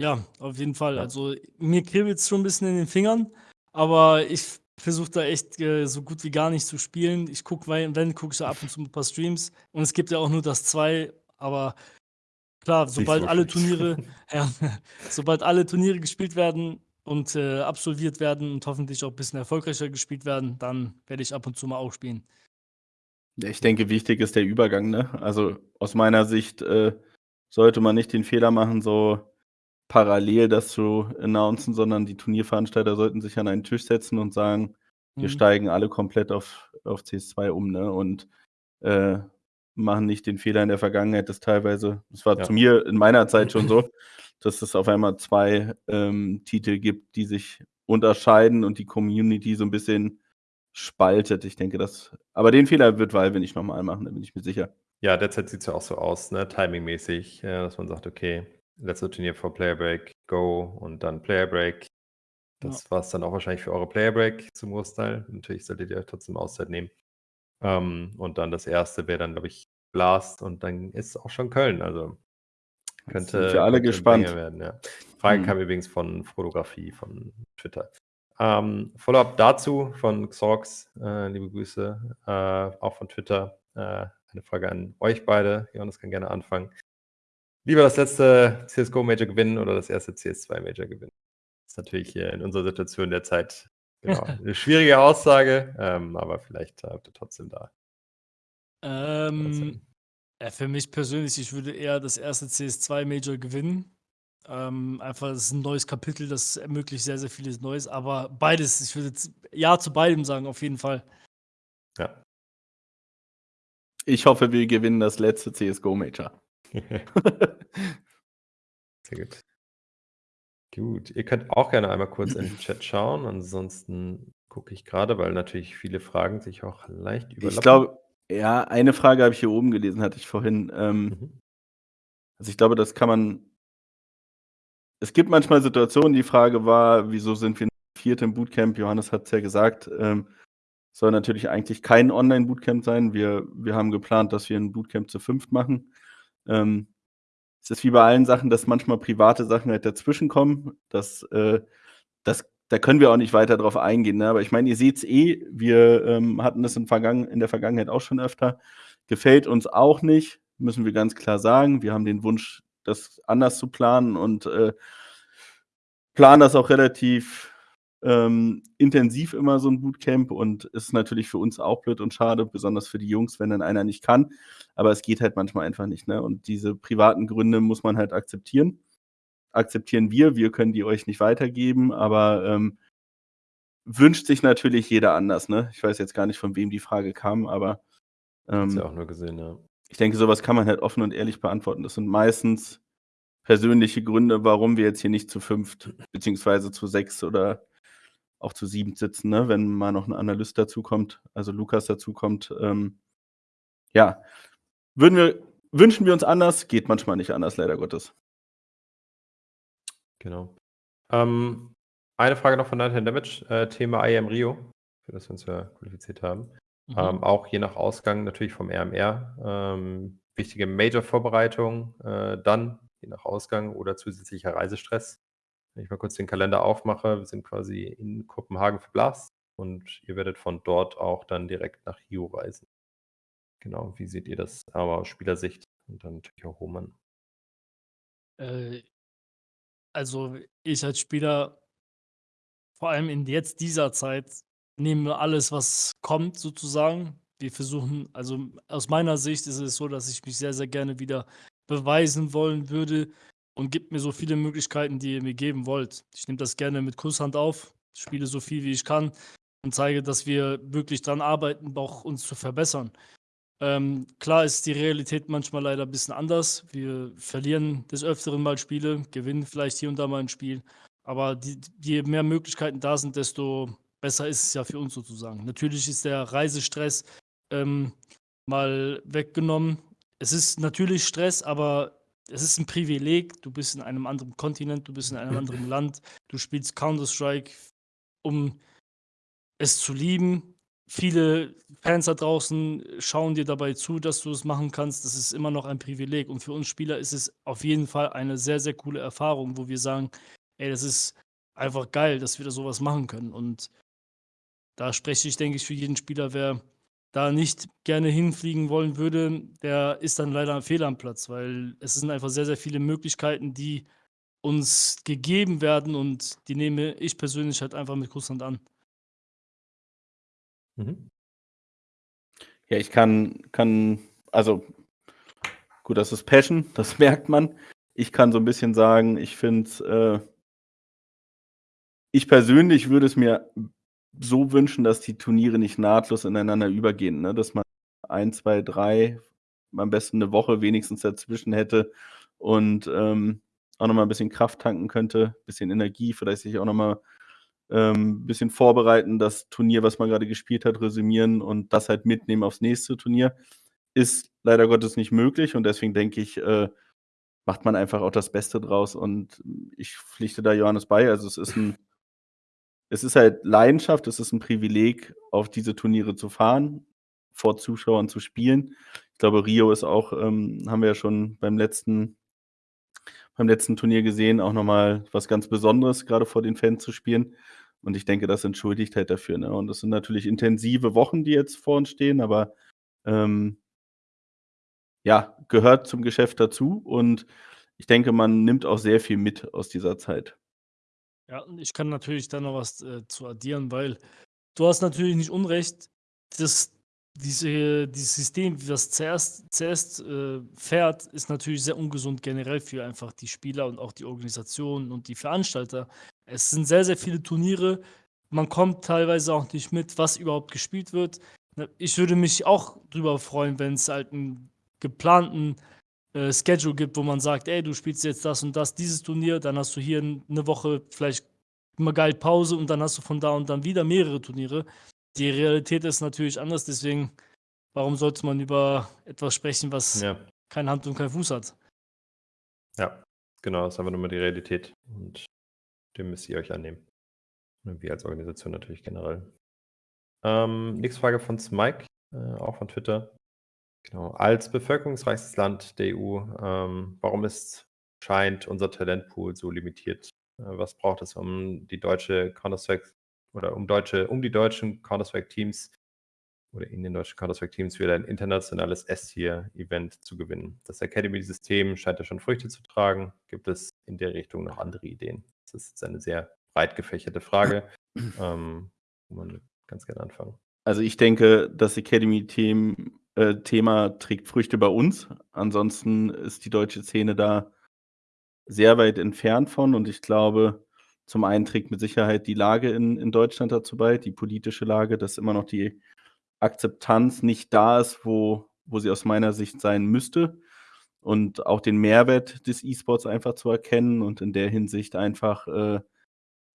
Ja, auf jeden Fall. Ja. Also, mir kribbelt's schon 'n bisschen in den Fingern, aber ich versuche da echt, äh, so gut wie gar nicht zu spielen. Ich gucke, wenn, gucke ich so ab und zu 'n paar Streams und es gibt ja auch nur das 2, aber klar, sobald so alle. Turniere ja, sobald alle Turniere gespielt werden und, äh, absolviert werden und hoffentlich auch bisschen erfolgreicher gespielt werden, dann werde ich ab und zu mal auch spielen. Ja, ich denke, wichtig ist der Übergang, ne? Also, aus meiner Sicht, äh, sollte man nicht den Fehler machen, so parallel das zu announcen, sondern die Turnierveranstalter sollten sich an einen Tisch setzen und sagen: „Wir Mhm. steigen alle komplett auf auf CS2 um“, ne? Und, äh, machen nicht den Fehler in der Vergangenheit, das teilweise das war zu Ja. mir in meiner Zeit schon so, dass es auf einmal 2, ähm, Titel gibt, die sich unterscheiden und die Community so 'n bisschen spaltet. Ich denke, das aber den Fehler wird Valve nicht noch mal machen, da bin ich mir sicher. Ja, derzeit sieht's ja auch so aus, ne, timingmäßig, äh, dass man sagt: „Okay, letzte Turnier vor Player Break, Go und dann Player Break.“ Ja. Das war's dann auch wahrscheinlich für eure Player Break zum Großteil. Natürlich solltet ihr euch trotzdem Auszeit nehmen. Ähm, und dann das 1. wäre dann, glaube ich, Blast und dann ist auch schon Köln. Also, Jetzt sind könnte wir alle könnte gespannt. Werden, ja. Frage Mhm. kam übrigens von Fotografie von Twitter. Ähm, Follow-up dazu von Xorx, äh, liebe Grüße, äh, auch von Twitter. Äh, eine Frage an euch beide. Johannes kann gerne anfangen. Lieber das letzte CS:GO Major gewinnen oder das erste CS2 Major gewinnen? Ist natürlich hier in unserer Situation derzeit, genau, 'ne schwierige Aussage, ähm, aber vielleicht habt ihr trotzdem da Ähm, ja, für mich persönlich, ich würde eher das erste CS2 Major gewinnen. Ähm, einfach, das ist 'n neues Kapitel, das ermöglicht sehr, sehr vieles Neues, aber beides. Ich würde jetzt ja zu beidem sagen, auf jeden Fall. Ja. Ich hoffe, wir gewinnen das letzte CS:GO Major. Sehr gut. Gut, ihr könnt auch gerne einmal kurz in den Chat schauen. Ansonsten gucke ich grade, weil natürlich viele Fragen sich auch leicht Ich überlappen. glaube ja, eine Frage habe ich hier oben gelesen, hatte ich vorhin. Ähm, Mhm. also, ich glaube, das kann man es gibt manchmal Situationen, die Frage war: „Wieso sind wir 4. im Bootcamp?“ Johannes hat's ja gesagt, ähm, soll natürlich eigentlich kein Online-Bootcamp sein. Wir wir haben geplant, dass wir 'n Bootcamp zu 5 machen. Ähm, es ist wie bei allen Sachen, dass manchmal private Sachen halt dazwischenkommen. Das, äh das da können wir auch nicht weiter drauf eingehen, ne? Aber ich meine, ihr seht's eh, wir, ähm, hatten das in Vergangen in der Vergangenheit auch schon öfter. Gefällt uns auch nicht, müssen wir ganz klar sagen. Wir haben den Wunsch, das anders zu planen und, äh planen das auch relativ, ähm, intensiv immer so 'n Bootcamp und ist natürlich für uns auch blöd und schade, besonders für die Jungs, wenn dann einer nicht kann. Aber es geht halt manchmal einfach nicht, ne? Und diese privaten Gründe muss man halt akzeptieren. Akzeptieren wir. Wir können die euch nicht weitergeben, aber, ähm wünscht sich natürlich jeder anders, ne? Ich weiß jetzt gar nicht, von wem die Frage kam, aber, Hab's ja ähm auch nur gesehen, ja. ich denke, so was kann man halt offen und ehrlich beantworten. Das sind meistens persönliche Gründe, warum wir jetzt hier nicht zu 5. beziehungsweise zu 6 oder auch zu 7 sitzen, ne, wenn mal noch 'n Analyst dazukommt, also Lukas dazukommt. Ähm, ja, würden wir wünschen wir uns anders, geht manchmal nicht anders, leider Gottes. Genau. Ähm, eine Frage noch von Night and Damage, äh, Thema IEM Rio, für das wir uns ja qualifiziert haben. Mhm. Ähm, auch je nach Ausgang natürlich vom RMR, ähm, wichtige Major-Vorbereitung, äh, dann je nach Ausgang oder zusätzlicher Reisestress. Wenn ich mal kurz den Kalender aufmache, wir sind quasi in Kopenhagen für Blast und ihr werdet von dort auch dann direkt nach Rio reisen. Genau, wie seht ihr das aber aus Spielersicht und dann natürlich auch Roman? Äh, also, ich als Spieler vor allem in jetzt dieser Zeit nehmen wir alles, was kommt sozusagen. Wir versuchen also, aus meiner Sicht ist es so, dass ich mich sehr, sehr gerne wieder beweisen wollen würde und gebt mir so viele Möglichkeiten, die ihr mir geben wollt. Ich nehme das gerne mit Kusshand auf, spiele so viel, wie ich kann und zeige, dass wir wirklich dran arbeiten, auch uns zu verbessern. Ähm, klar ist die Realität manchmal leider bisschen anders. Wir verlieren des Öfteren mal Spiele, gewinnen vielleicht hier und da mal 'n Spiel, aber die je mehr Möglichkeiten da sind, desto besser ist es ja für uns sozusagen. Natürlich ist der Reisestress, ähm, mal weggenommen. Es ist natürlich Stress, aber es ist 'n Privileg. Du bist in einem anderen Kontinent, du bist in einem anderen Land. Du spielst Counter Strike, um es zu lieben. Viele Fans da draußen schauen dir dabei zu, dass du es machen kannst. Das ist immer noch ein Privileg und für uns Spieler ist es auf jeden Fall eine sehr, sehr coole Erfahrung, wo wir sagen: „Ey, das ist einfach geil, dass wir da so was machen können.“ Und da spreche ich, denke ich, für jeden Spieler, wer da nicht gerne hinfliegen wollen würde, der ist dann leider fehl am Platz, weil es sind einfach sehr, sehr viele Möglichkeiten, die uns gegeben werden und die nehme ich persönlich halt einfach mit Kusshand an. Mhm. Ja, ich kann kann also gut, das ist Passion, das merkt man. Ich kann so 'n bisschen sagen, ich finde äh ich persönlich würde es mir so wünschen, dass die Turniere nicht nahtlos ineinander übergehen, ne? Dass man 1, 2, 3, am besten 'ne Woche wenigstens dazwischen hätte und, ähm, auch noch mal 'n bisschen Kraft tanken könnte, bisschen Energie, vielleicht sich auch noch mal, ähm, bisschen vorbereiten, das Turnier, was man grade gespielt hat, resümieren und das halt mitnehmen aufs nächste Turnier. Ist leider Gottes nicht möglich und deswegen denke ich, äh, macht man einfach auch das Beste draus und ich pflichte da Johannes bei. Also, es ist 'n es ist halt Leidenschaft, es ist 'n Privileg, auf diese Turniere zu fahren, vor Zuschauern zu spielen. Ich glaube, Rio ist auch, ähm haben wir ja schon beim letzten beim letzten Turnier gesehen, auch noch mal was ganz Besonderes, grade vor den Fans zu spielen. Und ich denke, das entschuldigt halt dafür, ne? Und das sind natürlich intensive Wochen, die jetzt vor uns stehen, aber, ähm ja, gehört zum Geschäft dazu und ich denke, man nimmt auch sehr viel mit aus dieser Zeit. Ja, und ich kann natürlich da noch was, äh, zu addieren, weil du hast natürlich nicht unrecht, dass diese dieses System, wie das CS CS, äh, fährt, ist natürlich sehr ungesund generell für einfach die Spieler und auch die Organisation und die Veranstalter. Es sind sehr, sehr viele Turniere. Man kommt teilweise auch nicht mit, was überhaupt gespielt wird. Ich würde mich auch drüber freuen, wenn's halt 'n geplanten, äh, Schedule gibt, wo man sagt: „Ey, du spielst jetzt das und das dieses Turnier, dann hast du hier 'n 'ne Woche vielleicht mal geil Pause und dann hast du von da und dann wieder mehrere Turniere.“ Die Realität ist natürlich anders, deswegen, warum sollte man über etwas sprechen, was Ja. keine Hand und keinen Fuß hat? Ja, genau, ist einfach nur mal die Realität und dem müsst ihr euch annehmen. Und wir als Organisation natürlich generell. Ähm, nächste Frage von Smike, äh, auch von Twitter. Genau. Als bevölkerungsreichstes Land der EU, ähm, warum ist scheint unser Talentpool so limitiert? Äh, was braucht es, um die deutsche Counter-Strike oder um deutsche um die deutschen Counter-Strike-Teams oder in den deutschen Counter-Strike-Teams wieder ein internationales S-Tier-Event zu gewinnen? Das Academy-System scheint ja schon Früchte zu tragen. Gibt es in der Richtung noch andere Ideen? Das ist jetzt eine sehr breit gefächerte Frage, ähm, wo man ganz gerne anfangen. Also, ich denke, das Academy-Themen äh, trägt Früchte bei uns. Ansonsten ist die deutsche Szene da sehr weit entfernt von und ich glaube, zum einen trägt mit Sicherheit die Lage in in Deutschland dazu bei, die politische Lage, dass immer noch die Akzeptanz nicht da ist, wo wo sie aus meiner Sicht sein müsste und auch den Mehrwert des E-Sports einfach zu erkennen und in der Hinsicht einfach, äh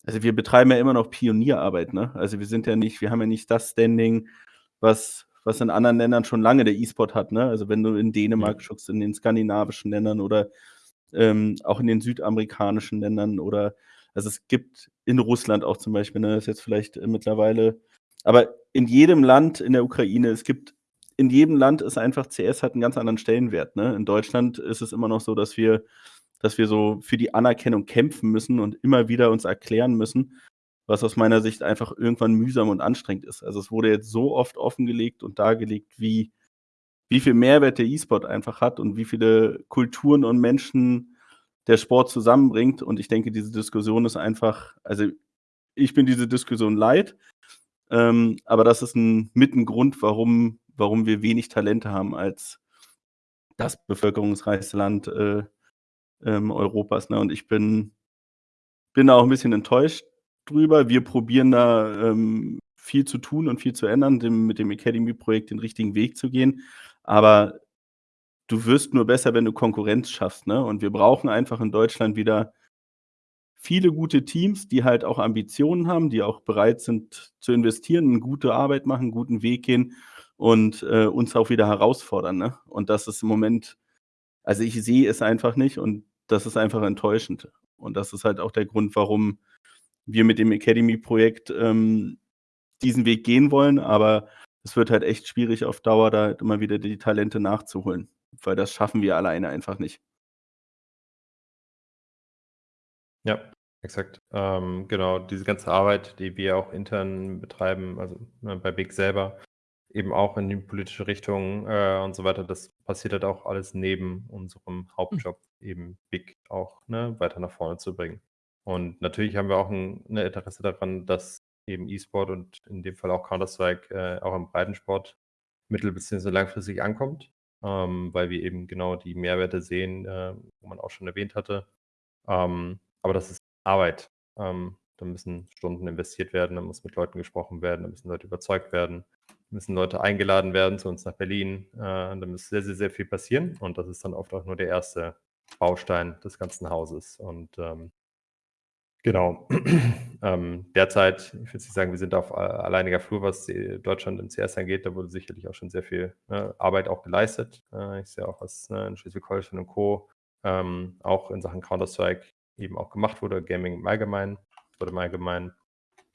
also, wir betreiben ja immer noch Pionierarbeit, ne? Also, wir sind ja nicht wir haben ja nicht das Standing, was was in anderen Ländern schon lange der E-Sport hat, ne? Also, wenn du in Dänemark Mhm. schaust, in den skandinavischen Ländern oder, ähm, auch in den südamerikanischen Ländern oder also, es gibt in Russland auch zum Beispiel, ne, ist jetzt vielleicht, äh, mittlerweile aber in jedem Land in der Ukraine, es gibt in jedem Land ist einfach CS hat 'n ganz anderen Stellenwert, ne? In Deutschland ist es immer noch so, dass wir dass wir so für die Anerkennung kämpfen müssen und immer wieder uns erklären müssen, was aus meiner Sicht einfach irgendwann mühsam und anstrengend ist. Also, es wurde jetzt so oft offengelegt und dargelegt, wie wie viel Mehrwert der E-Sport einfach hat und wie viele Kulturen und Menschen der Sport zusammenbringt und ich denke, diese Diskussion ist einfach also, ich bin diese Diskussion leid, ähm, aber das ist 'n mit 'n Grund, warum warum wir wenig Talente haben als das bevölkerungsreichste Land, äh, ähm, Europas, ne? Und ich bin bin da auch 'n bisschen enttäuscht drüber. Wir probieren da, ähm, viel zu tun und viel zu ändern, dem mit dem Academy-Projekt den richtigen Weg zu gehen. Aber du wirst nur besser, wenn du Konkurrenz schaffst, ne? Und wir brauchen einfach in Deutschland wieder viele gute Teams, die halt auch Ambitionen haben, die auch bereit sind zu investieren, 'ne gute Arbeit machen, 'n guten Weg gehen und, äh, uns auch wieder herausfordern, ne? Und das ist im Moment also, ich sehe es einfach nicht und das ist einfach enttäuschend. Und das ist halt auch der Grund, warum wir mit dem Academy-Projekt, ähm, diesen Weg gehen wollen, aber es wird halt echt schwierig auf Dauer, da immer wieder die Talente nachzuholen, weil das schaffen wir alleine einfach nicht. Ja, exakt. Ähm, genau, diese ganze Arbeit, die wir auch intern betreiben, also, ne, bei Big selber, eben auch in die politische Richtung, äh, und so weiter, das passiert halt auch alles neben unserem Hm. Hauptjob, eben Big auch, ne, weiter nach vorne zu bringen. Und natürlich haben wir auch 'n 'ne Interesse daran, dass eben E-Sport und in dem Fall auch Counter-Strike, äh, auch im Breitensport mittel- beziehungsweise langfristig ankommt, ähm, weil wir eben genau die Mehrwerte sehen, äh, wo man auch schon erwähnt hatte. Ähm, aber das ist Arbeit. Ähm, da müssen Stunden investiert werden, da muss mit Leuten gesprochen werden, da müssen Leute überzeugt werden, müssen Leute eingeladen werden zu uns nach Berlin. Äh, da muss sehr, sehr, sehr viel passieren und das ist dann oft auch nur der erste Baustein des ganzen Hauses. Und, ähm genau. Ähm, derzeit, ich würde sagen, wir sind auf a alleiniger Flur, was, äh, Deutschland im CS angeht. Da wurde sicherlich auch schon sehr viel, ne, Arbeit auch geleistet. Äh, ich sehe auch, was, ne, in Schleswig-Holstein und Co. ähm, auch in Sachen Counter-Strike eben auch gemacht wurde, Gaming im Allgemeinen oder im Allgemeinen.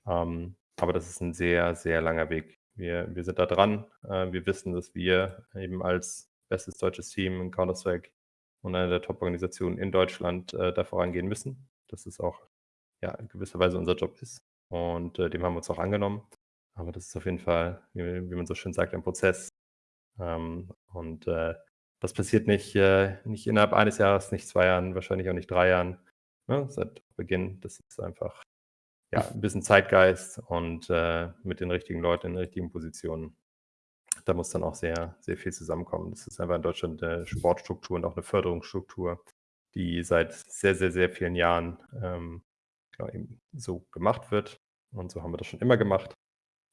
Ähm, aber das ist 'n sehr, sehr langer Weg. Wir wir sind da dran. Äh, wir wissen, dass wir eben als bestes deutsches Team in Counter-Strike und eine der Top-Organisationen in Deutschland, äh, da vorangehen müssen. Dass es auch, ja, in gewisser Weise unser Job ist und, äh, dem haben wir uns auch angenommen. Aber das ist auf jeden Fall, wie wie man so schön sagt, ein Prozess. Ähm, und, äh, das passiert nicht äh, nicht innerhalb eines Jahres, nicht 2 Jahren, wahrscheinlich auch nicht 3 Jahren, ne, seit Beginn. Das ist einfach, ja, 'n bisschen Zeitgeist und, äh, mit den richtigen Leuten in den richtigen Positionen. Da muss dann auch sehr, sehr viel zusammenkommen. Das ist einfach in Deutschland 'ne Sportstruktur und auch 'ne Förderungsstruktur, die seit sehr, sehr, sehr vielen Jahren, ähm, genau eben so gemacht wird. Und so haben wir das schon immer gemacht.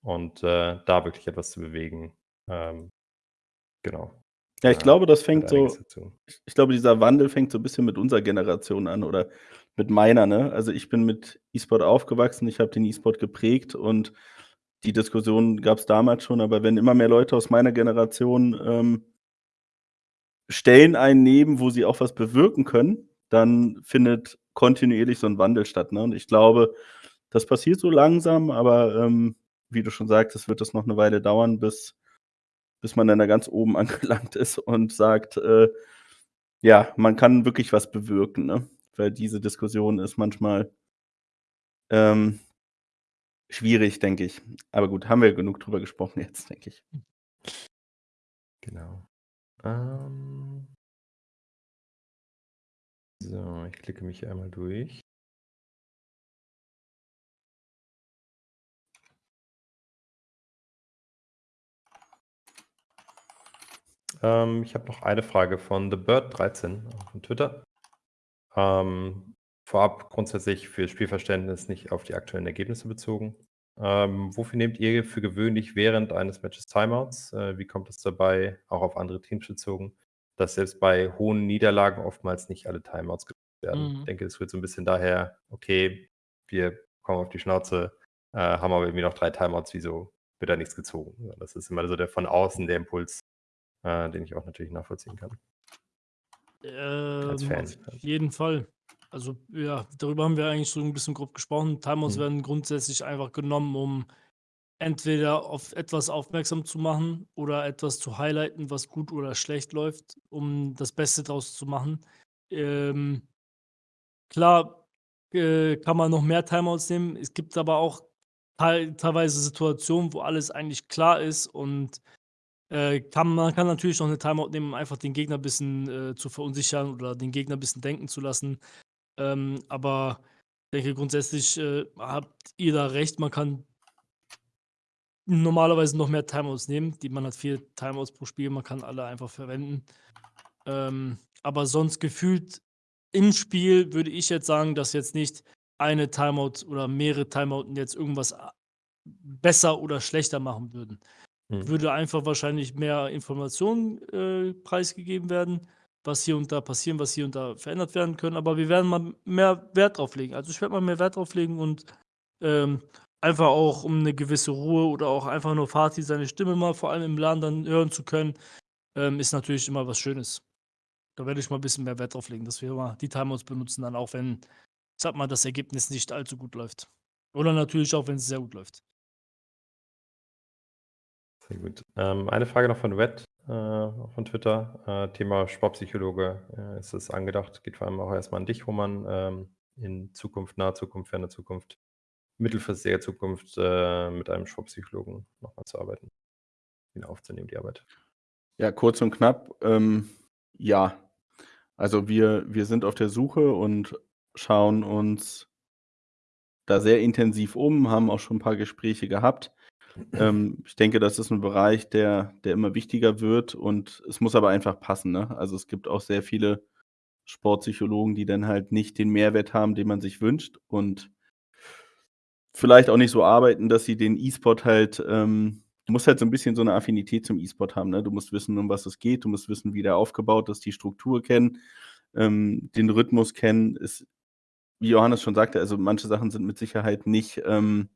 Und, äh, da wirklich etwas zu bewegen, ähm, genau. Ja, ich glaube, das fängt so ich glaube, dieser Wandel fängt so 'n bisschen mit unserer Generation an oder mit meiner, ne? Also, ich bin mit E-Sport aufgewachsen, ich habe den E-Sport geprägt und die Diskussion gab's damals schon, aber wenn immer mehr Leute aus meiner Generation, ähm Stellen einnehmen, wo sie auch was bewirken können, dann findet kontinuierlich so 'n Wandel statt, ne? Und ich glaube, das passiert so langsam, aber, ähm, wie du schon sagtest, wird das noch 'ne Weile dauern, bis bis man dann da ganz oben angelangt ist und sagt, äh, ja, man kann wirklich was bewirken, ne? Weil diese Diskussion ist manchmal ähm schwierig, denke ich. Aber gut, haben wir genug drüber gesprochen jetzt, denke ich. Genau. Ähm So, ich klicke mich einmal durch. Ähm, ich habe noch eine Frage von TheBird13 auf Twitter. Ähm, vorab grundsätzlich für Spielverständnis nicht auf die aktuellen Ergebnisse bezogen. Ähm, wofür nehmt ihr für gewöhnlich während eines Matches Timeouts? Äh, wie kommt es dabei, auch auf andere Teams bezogen, dass selbst bei hohen Niederlagen oftmals nicht alle Timeouts genutzt werden? Ich Mhm. denke, es rührt so 'n bisschen daher: „Okay, wir bekommen auf die Schnauze, äh, haben aber irgendwie noch 3 Timeouts, wieso wird da nichts gezogen?“ Ja, das ist immer so der von außen der Impuls, äh, den ich auch natürlich nachvollziehen kann. Ähm, Fan auf jeden Fall. Also, ja, darüber haben wir eigentlich so 'n bisschen grob gesprochen. Timeouts Mhm. werden grundsätzlich einfach genommen, um entweder auf etwas aufmerksam zu machen oder etwas zu highlighten, was gut oder schlecht läuft, um das Beste draus zu machen. Ähm klar, äh, kann man noch mehr Timeouts nehmen. Es gibt aber auch teil teilweise Situationen, wo alles eigentlich klar ist und, äh, kann man kann natürlich noch 'ne Timeout nehmen, um einfach den Gegner bisschen, äh, zu verunsichern oder den Gegner bisschen denken zu lassen. Ähm, aber ich denke grundsätzlich, äh, habt ihr da recht. Man kann normalerweise noch mehr Timeouts nehmen. Die man hat 4 Timeouts pro Spiel, man kann alle einfach verwenden. Ähm, aber sonst gefühlt im Spiel würde ich jetzt sagen, dass jetzt nicht eine Timeout oder mehrere Timeouten jetzt irgendwas a besser oder schlechter machen würden. Mhm. Würde einfach wahrscheinlich mehr Informationen, äh, preisgegeben werden, was hier und da passieren, was hier und da verändert werden können, aber wir werden mal mehr Wert drauf legen. Also, ich werde mal mehr Wert drauf legen und, ähm, einfach auch, um 'ne gewisse Ruhe oder auch einfach nur Fatih seine Stimme mal vor allem im LAN dann hören zu können, ähm, ist natürlich immer was Schönes. Da werde ich mal bisschen mehr Wert drauf legen, dass wir mal die Timeouts benutzen dann auch, wenn, sage mal, das Ergebnis nicht allzu gut läuft. Oder natürlich auch, wenn's sehr gut läuft. Sehr gut. Ähm, eine Frage noch von Red, äh, von Twitter. Äh, Thema Sportpsychologe, äh, ist es angedacht? Geht vor allem auch erstmal an dich, Roman, ähm, in Zukunft, naher Zukunft, ferne Zukunft, mittelfristiger Zukunft, äh, mit einem Sportpsychologen nochmal zu arbeiten, ihn aufzunehmen, die Arbeit? Ja, kurz und knapp, ähm, ja. Also, wir wir sind auf der Suche und schauen uns da sehr intensiv um, haben auch schon 'n paar Gespräche gehabt. Ähm, ich denke, das ist 'n Bereich, der der immer wichtiger wird und es muss aber einfach passen, ne? Also, es gibt auch sehr viele Sportpsychologen, die dann halt nicht den Mehrwert haben, den man sich wünscht und vielleicht auch nicht so arbeiten, dass sie den E-Sport halt ähm, du musst halt so 'n bisschen so 'ne Affinität zum E-Sport haben, ne? Du musst wissen, um was es geht. Du musst wissen, wie der aufgebaut ist, die Struktur kennen, ähm, den Rhythmus kennen. Es wie Johannes schon sagte, also, manche Sachen sind mit Sicherheit nicht ähm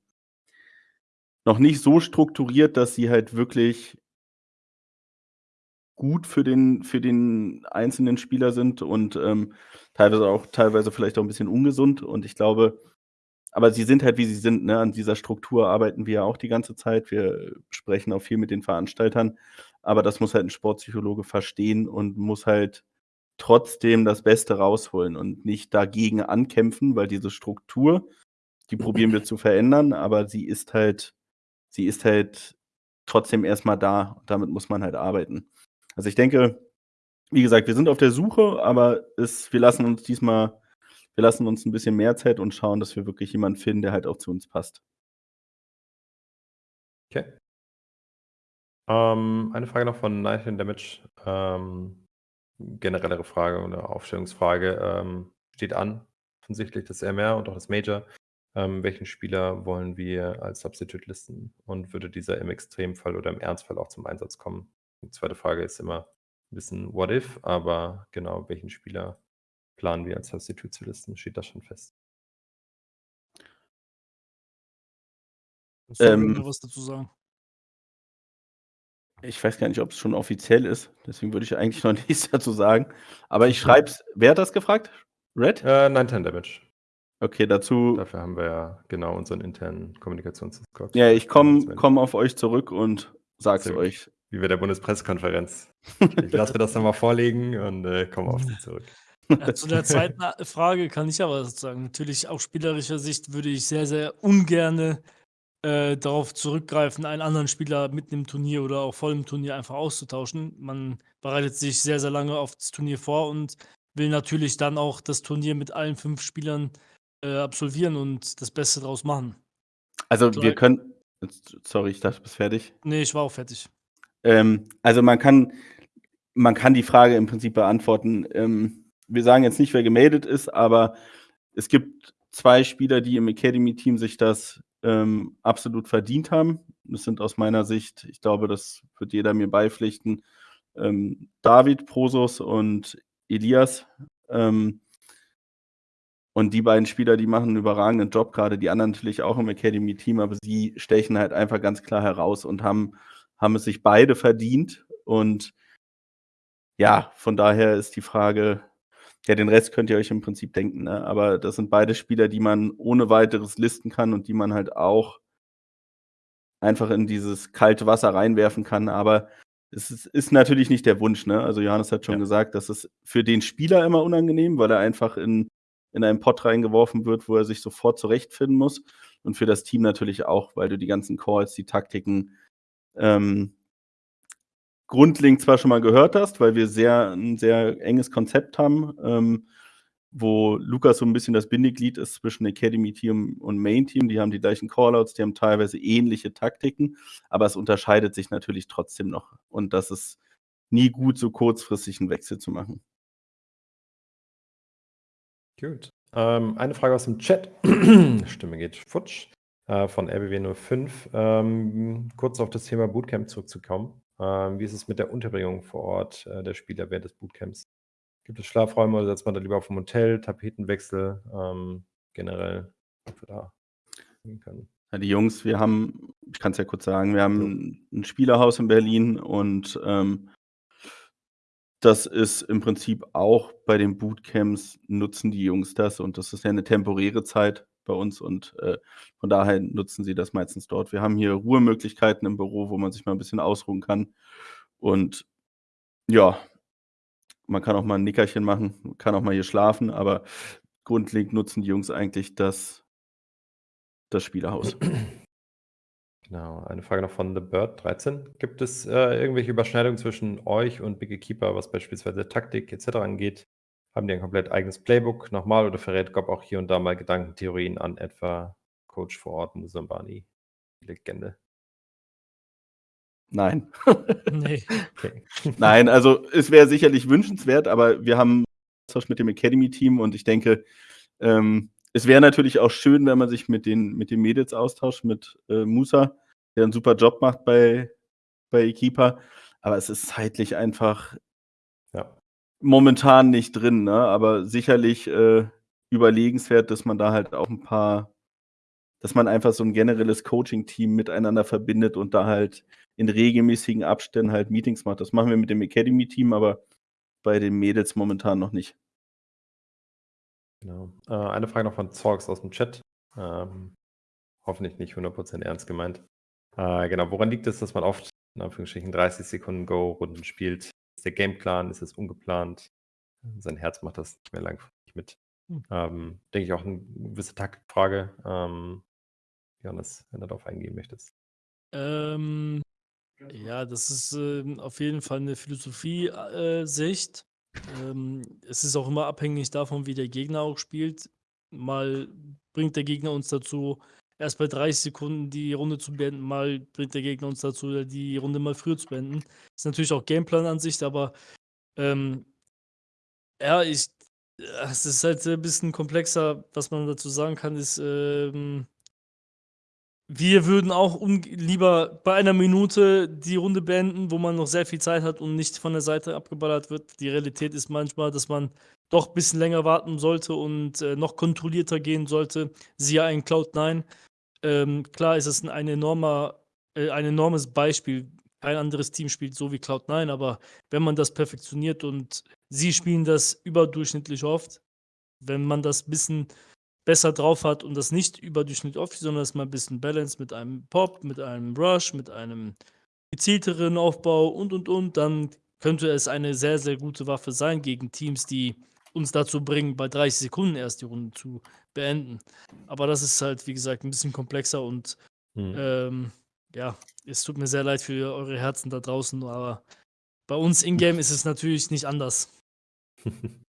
noch nicht so strukturiert, dass sie halt wirklich gut für den für den einzelnen Spieler sind und, ähm, teilweise auch teilweise vielleicht auch 'n bisschen ungesund. Und ich glaube aber sie sind halt, wie sie sind, ne? An dieser Struktur arbeiten wir ja auch die ganze Zeit. Wir sprechen auch viel mit den Veranstaltern, aber das muss halt 'n Sportpsychologe verstehen und muss halt trotzdem das Beste rausholen und nicht dagegen ankämpfen, weil diese Struktur, die probieren wir zu verändern, aber sie ist halt sie ist halt trotzdem erst mal da. Damit muss man halt arbeiten. Also, ich denke, wie gesagt, wir sind auf der Suche, aber es wir lassen uns diesmal wir lassen uns 'n bisschen mehr Zeit und schauen, dass wir wirklich jemanden finden, der halt auch zu uns passt. Okay. Ähm, eine Frage noch von in Damage. Ähm, generellere Frage oder Aufstellungsfrage, ähm, steht an, offensichtlich das MR und auch das Major. Ähm, welchen Spieler wollen wir als Substitute listen und würde dieser im Extremfall oder im Ernstfall auch zum Einsatz kommen? Die zweite Frage ist immer 'n bisschen what if, aber genau, welchen Spieler planen wir als Substitute zu listen? Steht das schon fest? Du Ähm noch was dazu sagen? Ich weiß gar nicht, ob's schon offiziell ist, deswegen würde ich eigentlich noch nichts dazu sagen. Aber ich schreibe es wer hat das gefragt? Red? Äh, Night in Damage. Okay, dazu Dafür haben wir ja genau unseren internen Kommunikations-Discord. Ja, ich komme komme auf euch zurück und sage es euch. Wie bei der Bundespressekonferenz. Ich lasse mir das noch mal vorlegen und, äh, komme auf Sie zurück. Ja, zu der zweiten a Frage kann ich aber sagen. Natürlich aus spielerischer Sicht würde ich sehr, sehr ungerne, äh, darauf zurückgreifen, einen anderen Spieler mitten im Turnier oder auch vor dem Turnier einfach auszutauschen. Man bereitet sich sehr, sehr lange auf das Turnier vor und will natürlich dann auch das Turnier mit allen 5 Spielern, äh, absolvieren und das Beste draus machen. Also, wir können sorry, ich dachte, du bist fertig. Ne, ich war auch fertig. Ähm, also, man kann man kann die Frage im Prinzip beantworten. Ähm, wir sagen jetzt nicht, wer gemeldet ist, aber es gibt 2 Spieler, die im Academy-Team sich das, ähm, absolut verdient haben. Das sind aus meiner Sicht ich glaube, das wird jeder mir beipflichten, ähm, David Prosus und Elias. Ähm und die beiden Spieler, die machen 'n überragenden Job, grade die anderen natürlich auch im Academy-Team, aber sie stechen halt einfach ganz klar heraus und haben haben es sich beide verdient. Und ja, von daher ist die Frage ja, den Rest könnt ihr euch im Prinzip denken, ne? Aber das sind beide Spieler, die man ohne Weiteres listen kann und die man halt auch einfach in dieses kalte Wasser reinwerfen kann. Aber es ist ist natürlich nicht der Wunsch, ne? Also, Johannes hat schon Ja. gesagt, das ist für den Spieler immer unangenehm, weil er einfach in in einen Pott reingeworfen wird, wo er sich sofort zurechtfinden muss. Und für das Team natürlich auch, weil du die ganzen Calls, die Taktiken, ähm grundlegend zwar schon mal gehört hast, weil wir sehr 'n sehr enges Konzept haben, ähm, wo Lukas so 'n bisschen das Bindeglied ist zwischen Academy-Team und Main-Team. Die haben die gleichen Callouts, die haben teilweise ähnliche Taktiken, aber es unterscheidet sich natürlich trotzdem noch. Und das ist nie gut, so kurzfristig 'n Wechsel zu machen. Gut. Ähm, eine Frage aus dem Chat. Stimme geht futsch. Äh, von RBW05. Ähm, kurz auf das Thema Bootcamp zurückzukommen. Ähm, wie ist es mit der Unterbringung vor Ort, äh, der Spieler während des Bootcamps? Gibt es Schlafräume oder setzt man da lieber aufm Hotel, Tapetenwechsel, ähm, generell, ob wir da gehen können? Ja, die Jungs, wir haben ich kann's ja kurz sagen, wir haben 'n Spielerhaus in Berlin und, ähm das ist im Prinzip auch bei den Bootcamps nutzen die Jungs das und das ist ja 'ne temporäre Zeit. bei uns und, äh, von daher nutzen sie das meistens dort. Wir haben hier Ruhemöglichkeiten im Büro, wo man sich mal 'n bisschen ausruhen kann. Und ja, man kann auch mal 'n Nickerchen machen, kann auch mal hier schlafen, aber grundlegend nutzen die Jungs eigentlich das das Spielehaus. Genau, eine Frage noch von The Bird 13. Gibt es, äh, irgendwelche Überschneidungen zwischen euch und Biggie Keeper, was beispielsweise Taktik et cetera angeht? Haben die ein komplett eigenes Playbook nochmal oder verrät Gob auch hier und da mal Gedankentheorien an etwa Coach vor Ort Musambani, Legende? Nein. Ne. Okay. Nein, also es wäre sicherlich wünschenswert, aber wir haben Austausch mit dem Academy-Team und ich denke, ähm, es wäre natürlich auch schön, wenn man sich mit den mit den Mädels austauscht, mit, äh, Musa, der 'n super Job macht bei bei Equipa, aber es ist zeitlich einfach Ja. momentan nicht drin, ne? Aber sicherlich, äh, überlegenswert, dass man da halt auch 'n paar dass man einfach so 'n generelles Coaching-Team miteinander verbindet und da halt in regelmäßigen Abständen halt Meetings macht. Das machen wir mit dem Academy-Team, aber bei den Mädels momentan noch nicht. Genau. Äh, eine Frage noch von Zorgs aus'm Chat. Ähm, hoffentlich nicht 100% ernst gemeint. Äh, genau, woran liegt es, dass man oft in Anführungsstrichen 30 Sekunden Go-Runden spielt? Ist der Gameplan ist es ungeplant? Sein Herz macht das nicht mehr langfristig mit. Hm. Ähm, denke ich auch 'ne gewisse Taktikfrage. Ähm, Johannes, wenn du darauf eingehen möchtest. Ähm, ja, das ist, ähm, auf jeden Fall 'ne Philosophie äh, Sicht. Ähm, es ist auch immer abhängig davon, wie der Gegner auch spielt. Mal bringt der Gegner uns dazu, erst bei 30 Sekunden die Runde zu beenden, mal bringt der Gegner uns dazu, die Runde mal früher zu beenden. Ist natürlich auch Gameplan-Ansicht, aber, ähm ja, ich äh, es ist halt, äh, bisschen komplexer. Was man dazu sagen kann, ist, ähm wir würden auch lieber bei einer Minute die Runde beenden, wo man noch sehr viel Zeit hat und nicht von der Seite abgeballert wird. Die Realität ist manchmal, dass man doch bisschen länger warten sollte und, äh, noch kontrollierter gehen sollte, siehe ein Cloud9. Ähm, klar ist es 'n ein enormer äh, ein enormes Beispiel. Kein anderes Team spielt so wie Cloud9, aber wenn man das perfektioniert und sie spielen das überdurchschnittlich oft, wenn man das bisschen besser drauf hat und das nicht überdurchschnittlich oft, sondern das mal 'n bisschen balanced mit einem Pop, mit einem Rush, mit einem gezielteren Aufbau und, und, und, dann könnte es eine sehr, sehr gute Waffe sein gegen Teams, die uns dazu bringen, bei 30 Sekunden erst die Runde zu beenden. Aber das ist halt, wie gesagt, 'n bisschen komplexer und, Mhm. ähm, ja, es tut mir sehr leid für eure Herzen da draußen, aber bei uns in-game ist es natürlich nicht anders.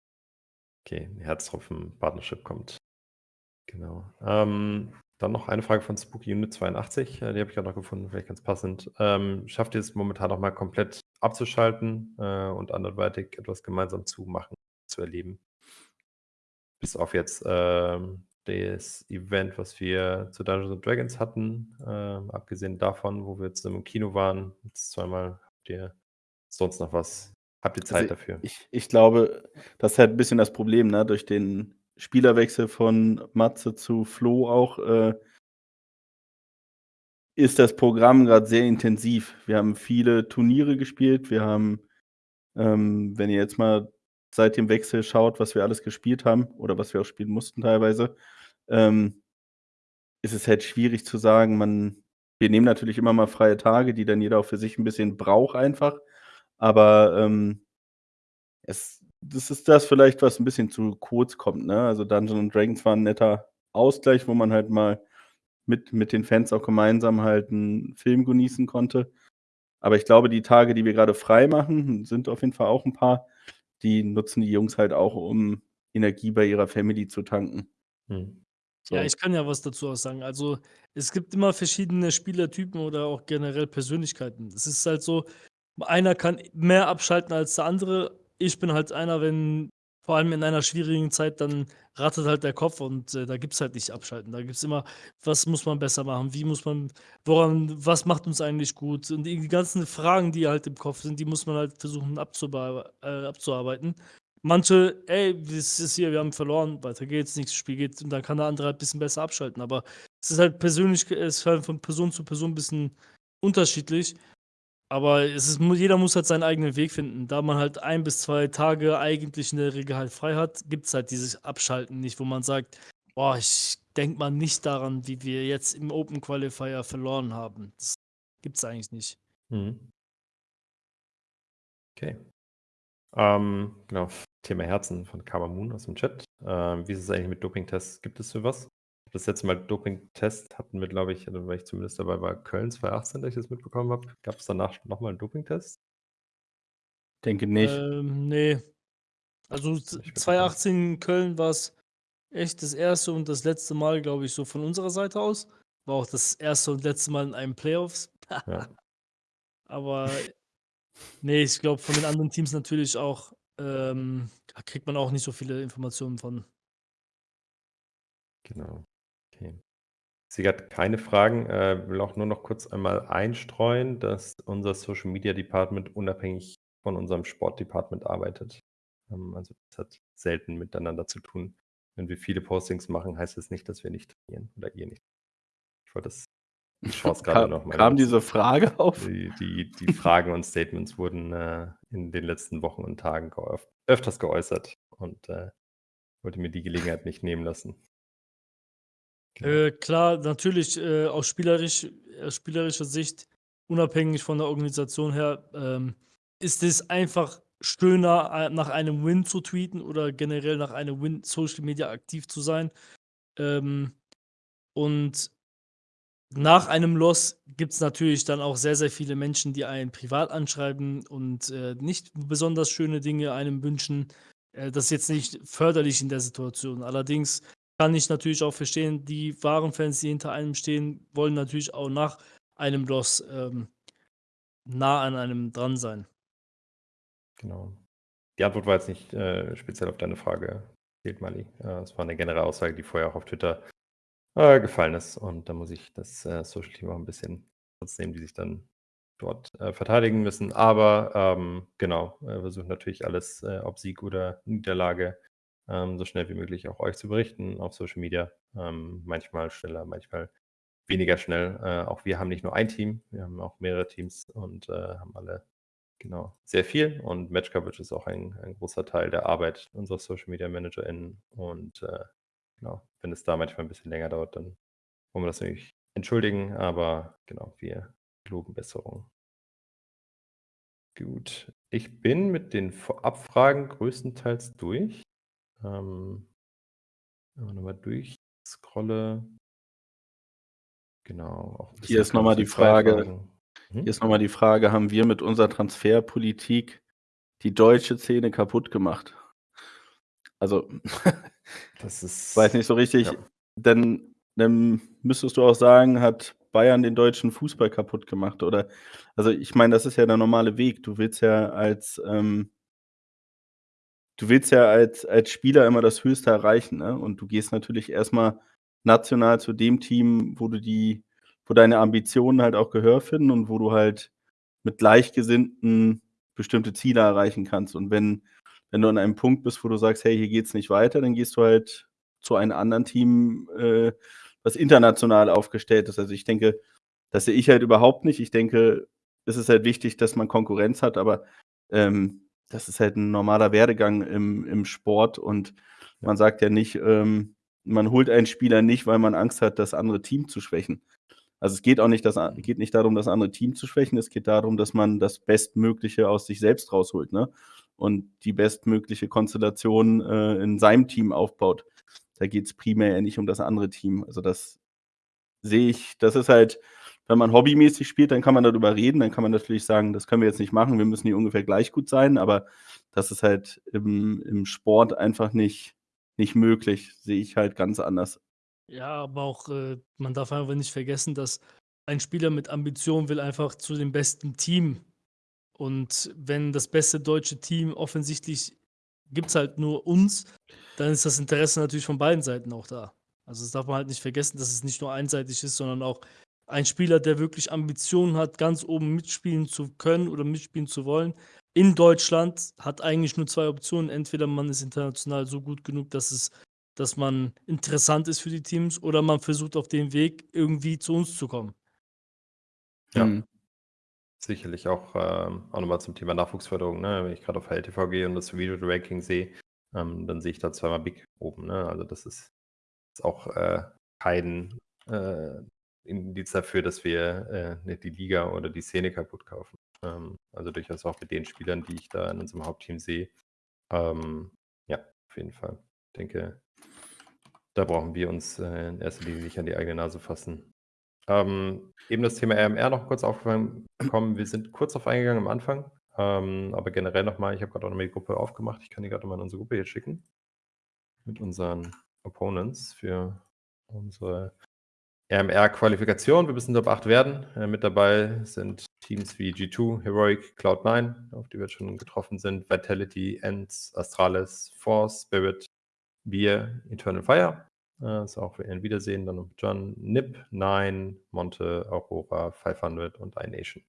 Okay, Herztropfen-Partnership kommt. Genau. Ähm, dann noch eine Frage von Spooky Unit 82, äh, die habe ich grad noch gefunden, vielleicht ganz passend. Ähm, schafft ihr es momentan noch mal komplett abzuschalten, äh, und anderweitig etwas gemeinsam zu machen, zu erleben? Bis auf jetzt, ähm, das Event, was wir zu Dungeons& Dragons hatten, ähm, abgesehen davon, wo wir zusammen im Kino waren, jetzt zweimal. Habt ihr sonst noch was habt ihr Zeit Also, dafür? ich ich glaube, das ist halt 'n bisschen das Problem, ne, durch den Spielerwechsel von Matze zu Flo auch, äh ist das Programm grad sehr intensiv. Wir haben viele Turniere gespielt. Wir haben, ähm, wenn ihr jetzt mal seit dem Wechsel schaut, was wir alles gespielt haben oder was wir auch spielen mussten teilweise, ähm, ist es halt schwierig zu sagen, man wir nehmen natürlich immer mal freie Tage, die dann jeder auch für sich 'n bisschen braucht einfach, aber, ähm es das ist das vielleicht, was 'n bisschen zu kurz kommt, ne? Also, Dungeons& Dragons war 'n netter Ausgleich, wo man halt mal mit mit den Fans auch gemeinsam halt 'n Film genießen konnte. Aber ich glaube, die Tage, die wir grade frei machen, sind auf jeden Fall auch 'n paar, die nutzen die Jungs halt auch, um Energie bei ihrer Family zu tanken. Ja, So. ich kann ja was dazu auch sagen. Also, es gibt immer verschiedene Spielertypen oder auch generell Persönlichkeiten. Es ist halt so, einer kann mehr abschalten als der andere. Ich bin halt einer, wenn vor allem in einer schwierigen Zeit, dann rattert halt der Kopf und, äh, da gibt's halt nicht abschalten. Da gibt's immer: „Was muss man besser machen? Wie muss man woran was macht uns eigentlich gut?“ Und die ganzen Fragen, die halt im Kopf sind, die muss man halt versuchen äh, abzuarbeiten. Manche: „Ey, es ist hier, wir haben verloren, weiter geht's, nächstes Spiel geht“ und dann kann der andere halt bisschen besser abschalten. Aber es ist halt persönlich es ist halt von Person zu Person 'n bisschen unterschiedlich. Aber es ist jeder muss halt seinen eigenen Weg finden. Da man halt 1 bis 2 Tage eigentlich in der Regel halt frei hat, gibt's halt dieses Abschalten nicht, wo man sagt: Boah, ich denke mal nicht daran, wie wir jetzt im Open Qualifier verloren haben. Das gibt's eigentlich nicht. Mhm. Okay. Ähm, genau, Thema Herzen von Kamamoon aus dem Chat. Ähm, wie ist es eigentlich mit Dopingtests? Gibt es so was? Das letzte Mal Dopingtest hatten wir, glaube ich, also weil ich zumindest dabei war, Köln 2018, dass ich das mitbekommen habe. Gab es danach nochmal einen Dopingtest? Denke nicht. Ähm, ne. Also Nicht z mitbekommen. 2018 in Köln war's echt das erste und das letzte Mal, glaube ich, so von unserer Seite aus. War auch das erste und letzte Mal in einem Playoffs. Ja. Aber ne, ich glaube, von den anderen Teams natürlich auch, ähm, da kriegt man auch nicht so viele Informationen von. Genau. Okay. Ich sehe grad keine Fragen. Äh, will auch nur noch kurz einmal einstreuen, dass unser Social Media Department unabhängig von unserem Sport Department arbeitet. Ähm, also, das hat selten miteinander zu tun. Wenn wir viele Postings machen, heißt das nicht, dass wir nicht trainieren oder ihr nicht. Ich wollte das die Chance grade Kam noch mal kam diese Frage auf? Die die die Fragen und Statements wurden, äh, in den letzten Wochen und Tagen geöf öfters geäußert und, äh, wollte mir die Gelegenheit nicht nehmen lassen. Äh, klar, natürlich, äh, aus spielerisch aus spielerischer Sicht, unabhängig von der Organisation her, ähm, ist es einfach schöner, äh, nach einem Win zu tweeten oder generell nach einem Win Social Media aktiv zu sein. Ähm, und nach einem Loss gibt's natürlich dann auch sehr, sehr viele Menschen, die einen privat anschreiben und, äh, nicht besonders schöne Dinge einem wünschen. Äh, das ist jetzt nicht förderlich in der Situation. Allerdings kann ich natürlich auch verstehen, die wahren Fans, die hinter einem stehen, wollen natürlich auch nach einem Loss, ähm, nah an einem dran sein. Genau. Die Antwort war jetzt nicht, äh, speziell auf deine Frage gezielt, Mali. Äh, es war 'ne generelle Aussage, die vorher auch auf Twitter, äh, gefallen ist. Und da muss ich das, äh, Social Team auch 'n bisschen Schutz nehmen, die sich dann dort, äh, verteidigen müssen. Aber, ähm, genau, äh, versuchen natürlich alles, ob Sieg oder Niederlage, ähm, so schnell wie möglich auch euch zu berichten auf Social Media. Ähm, manchmal schneller, manchmal weniger schnell. Äh, auch wir haben nicht nur ein Team, wir haben auch mehrere Teams und, äh, haben alle genau, sehr viel. Und Match Coverage ist auch ein ein großer Teil der Arbeit unserer Social Media ManagerInnen. Und, äh, genau, wenn es da manchmal 'n bisschen länger dauert, dann wollen wir das natürlich entschuldigen, aber genau, wir geloben Besserung. Gut. Ich bin mit den Vorabfragen größtenteils durch. Ähm wenn man noch mal durchscrolle Genau, Hier ist noch mal die Kampf der 2 Frage Fragen. hier ist noch mal die Frage: „Haben wir mit unserer Transferpolitik die deutsche Szene kaputt gemacht?“ Also, Das weiß ist nicht so richtig, ja. dann dann müsstest du auch sagen, hat Bayern den deutschen Fußball kaputt gemacht, oder also, ich meine, das ist ja der normale Weg. Du willst ja als, ähm du willst ja als als Spieler immer das Höchste erreichen, ne? Und du gehst natürlich erst mal national zu dem Team, wo du die wo deine Ambitionen halt auch Gehör finden und wo du halt mit Gleichgesinnten bestimmte Ziele erreichen kannst. Und wenn wenn du an einem Punkt bist, wo du sagst: „Hey, hier geht's nicht weiter“, dann gehst du halt zu einem anderen Team, äh, was international aufgestellt ist. Also, ich denke, das sehe ich halt überhaupt nicht. Ich denke, es ist halt wichtig, dass man Konkurrenz hat, aber, ähm, das ist halt 'n normaler Werdegang im im Sport und man sagt ja nicht, ähm man holt einen Spieler nicht, weil man Angst hat, das andere Team zu schwächen. Also, es geht auch nicht das Mhm. geht nicht darum, das andere Team zu schwächen. Es geht darum, dass man das Bestmögliche aus sich selbst rausholt, ne? Und die bestmögliche Konstellation, äh, in seinem Team aufbaut. Da geht's primär ja nicht um das andere Team. Also, das sehe ich das ist halt wenn man hobbymäßig spielt, dann kann man darüber reden. Dann kann man natürlich sagen: „Das können wir jetzt nicht machen. Wir müssen hier ungefähr gleich gut sein.“ Aber das ist halt im im Sport einfach nicht nicht möglich. Sehe ich halt ganz anders. Ja, aber auch, äh, man darf einfach nicht vergessen, dass ein Spieler mit Ambition will einfach zu dem besten Team. Und wenn das beste deutsche Team offensichtlich gibt's halt nur uns, dann ist das Interesse natürlich von beiden Seiten auch da. Also, das darf man halt nicht vergessen, dass es nicht nur einseitig ist, sondern auch ein Spieler, der wirklich Ambitionen hat, ganz oben mitspielen zu können oder mitspielen zu wollen in Deutschland, hat eigentlich nur 2 Optionen. Entweder man ist international so gut genug, dass es dass man interessant ist für die Teams oder man versucht auf dem Weg irgendwie zu uns zu kommen. Ja. Mhm. Sicherlich auch, ähm auch noch mal zum Thema Nachwuchsförderung, ne? Wenn ich grad auf HLTV gehe und das Video Ranking sehe, ähm, dann sehe ich da zweimal BIC oben, ne? Also, das ist ist auch äh, kein äh, Indiz dafür, dass wir äh, die Liga oder die Szene kaputt kaufen. Ähm, also durchaus auch mit den Spielern, die ich da in unserem Hauptteam sehe. Ähm, ja, auf jeden Fall. Ich denke, da brauchen wir uns äh, in erster Linie nicht an die eigene Nase fassen. Ähm, eben das Thema RMR noch kurz aufgekommen. Wir sind kurz auf eingegangen am Anfang, ähm, aber generell nochmal, ich habe gerade auch nochmal die Gruppe aufgemacht. Ich kann die gerade mal in unsere Gruppe hier schicken. Mit unseren Opponents für unsere RMR-Qualifikation. Wir müssen Top 8 werden. Äh, mit dabei sind Teams wie G2, Heroic, Cloud9, auf die wir schon getroffen sind, Vitality, Ends, Astralis, Force, Spirit, Beer, Eternal Fire. Äh, ist auch für ein Wiedersehen. Dann noch John, Nip, Nine, Monte, Aurora, 500 und iNation.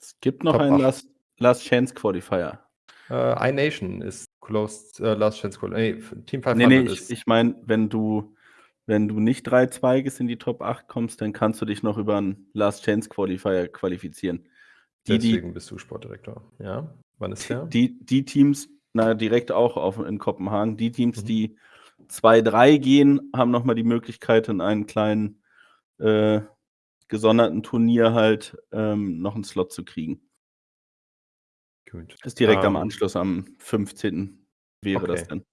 Es gibt noch Top einen Last, Last, Chance Qualifier. Äh, iNation ist Closed uh, Last Chance Qualifier. Nee, Team 500 nee, nee, ist. Ich, ich meine, wenn du wenn du nicht drei Zweiges in die Top 8 kommst, dann kannst du dich noch über einen Last Chance Qualifier qualifizieren. Die, Deswegen die, bist du Sportdirektor. Ja, wann ist der? Die, die Teams, na, direkt auch auf, in Kopenhagen, die Teams, mhm. die 2-3 gehen, haben nochmal die Möglichkeit, in einen kleinen äh, gesonderten Turnier halt ähm, noch einen Slot zu kriegen. Gut. Ist direkt um, am ähm. Anschluss am 15. wäre okay. das dann.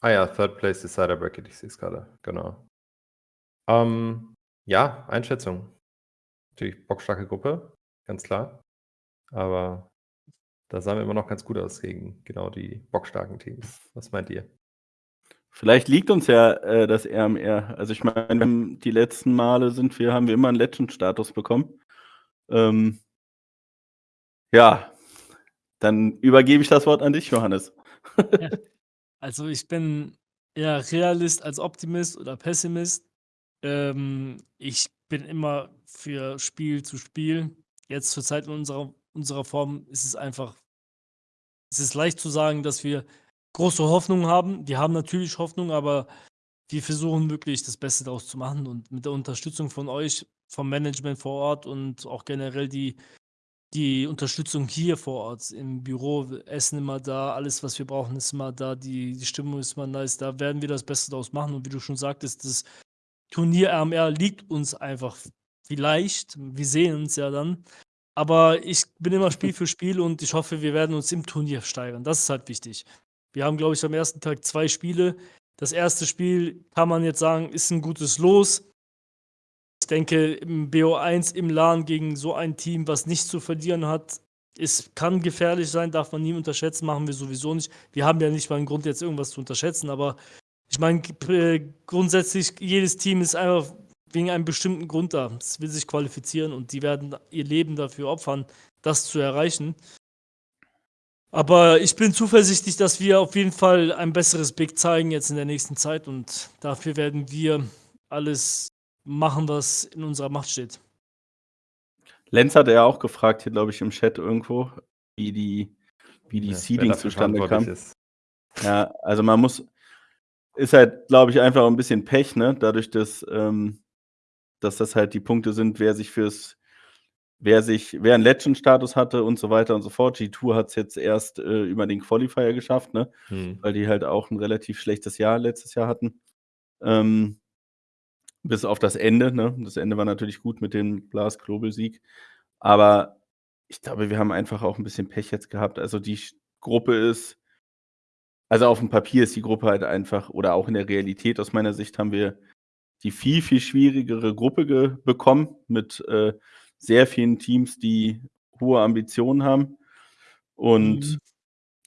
Ah ja, Third Place Decider Bracket, ich sehe es gerade, genau. Ähm, ja, Einschätzung. Natürlich bockstarke Gruppe, ganz klar. Aber da sahen wir immer noch ganz gut aus gegen genau die bockstarken Teams. Was meint ihr? Vielleicht liegt uns ja äh, das RMR. Also ich meine, die letzten Male sind wir, haben wir immer einen Legend-Status bekommen. Ähm, ja, dann übergebe ich das Wort an dich, Johannes. Ja. Also ich bin eher Realist als Optimist oder Pessimist. Ähm, ich bin immer für Spiel zu Spiel. Jetzt zur Zeit in unserer, unserer Form ist es einfach, es ist leicht zu sagen, dass wir große Hoffnung haben. Wir haben natürlich Hoffnung, aber wir versuchen wirklich das Beste daraus zu machen und mit der Unterstützung von euch, vom Management vor Ort und auch generell die, die Unterstützung hier vor Ort im Büro, Essen immer da, alles, was wir brauchen, ist immer da, die, die Stimmung ist immer nice, da werden wir das Beste daraus machen und wie du schon sagtest, das Turnier RMR liegt uns einfach vielleicht. Wir sehen uns ja dann. Aber ich bin immer Spiel für Spiel und ich hoffe, wir werden uns im Turnier steigern. Das ist halt wichtig. Wir haben, glaube ich, am ersten Tag zwei Spiele. Das erste Spiel kann man jetzt sagen, ist ein gutes Los. Ich denke, im BO1 im LAN gegen so ein Team, was nichts zu verlieren hat, es kann gefährlich sein, darf man nie unterschätzen, machen wir sowieso nicht. Wir haben ja nicht mal einen Grund, jetzt irgendwas zu unterschätzen, aber ich meine, äh, grundsätzlich, jedes Team ist einfach wegen einem bestimmten Grund da. Es will sich qualifizieren und die werden ihr Leben dafür opfern, das zu erreichen. Aber ich bin zuversichtlich, dass wir auf jeden Fall ein besseres Big zeigen jetzt in der nächsten Zeit und dafür werden wir alles machen, was in unserer Macht steht. Lenz hat ja auch gefragt, hier glaube ich im Chat irgendwo, wie die, wie die ja, Seeding zustande kam. Ist. Ja, also man muss, ist halt, glaube ich, einfach ein bisschen Pech, ne? Dadurch, dass, ähm, dass das halt die Punkte sind, wer sich fürs, wer sich, wer einen Legend-Status hatte und so weiter und so fort. G2 hat es jetzt erst äh, über den Qualifier geschafft, ne? Hm. Weil die halt auch ein relativ schlechtes Jahr letztes Jahr hatten. Ähm, bis auf das Ende, ne? Das Ende war natürlich gut mit dem Blast Global Sieg. Aber ich glaube, wir haben einfach auch ein bisschen Pech jetzt gehabt. Also die Gruppe ist also auf dem Papier ist die Gruppe halt einfach oder auch in der Realität aus meiner Sicht haben wir die viel, viel schwierigere Gruppe bekommen mit äh, sehr vielen Teams, die hohe Ambitionen haben. Und mhm.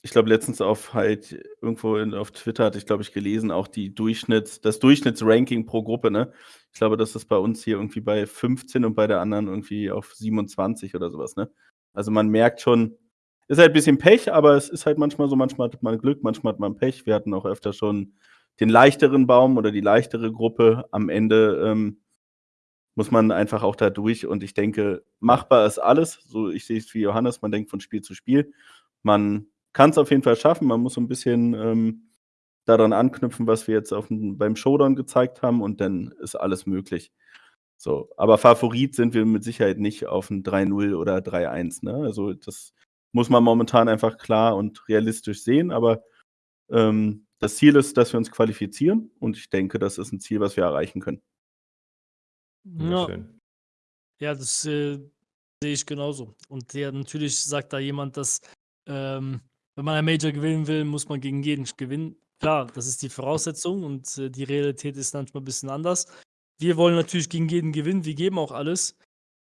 ich glaube, letztens auf halt irgendwo in, auf Twitter hatte ich, glaube ich, gelesen, auch die Durchschnitts, das Durchschnittsranking pro Gruppe, ne? Ich glaube, das ist bei uns hier irgendwie bei 15 und bei der anderen irgendwie auf 27 oder sowas, ne? Also man merkt schon, ist halt ein bisschen Pech, aber es ist halt manchmal so, manchmal hat man Glück, manchmal hat man Pech. Wir hatten auch öfter schon den leichteren Baum oder die leichtere Gruppe. Am Ende ähm, muss man einfach auch da durch und ich denke, machbar ist alles. So, ich sehe es wie Johannes, man denkt von Spiel zu Spiel. Man kann es auf jeden Fall schaffen, man muss so ein bisschen ähm, daran anknüpfen, was wir jetzt auf, beim Showdown gezeigt haben und dann ist alles möglich. So, aber Favorit sind wir mit Sicherheit nicht auf ein 3-0 oder 3-1. Ne? Also das muss man momentan einfach klar und realistisch sehen. Aber ähm, das Ziel ist, dass wir uns qualifizieren und ich denke, das ist 'n Ziel, was wir erreichen können. Ja. Ja, das, äh, sehe ich genauso. Und ja, natürlich sagt da jemand, dass, ähm, wenn man ein Major gewinnen will, muss man gegen jeden gewinnen. Klar, das ist die Voraussetzung und, äh, die Realität ist manchmal bisschen anders. Wir wollen natürlich gegen jeden gewinnen, wir geben auch alles.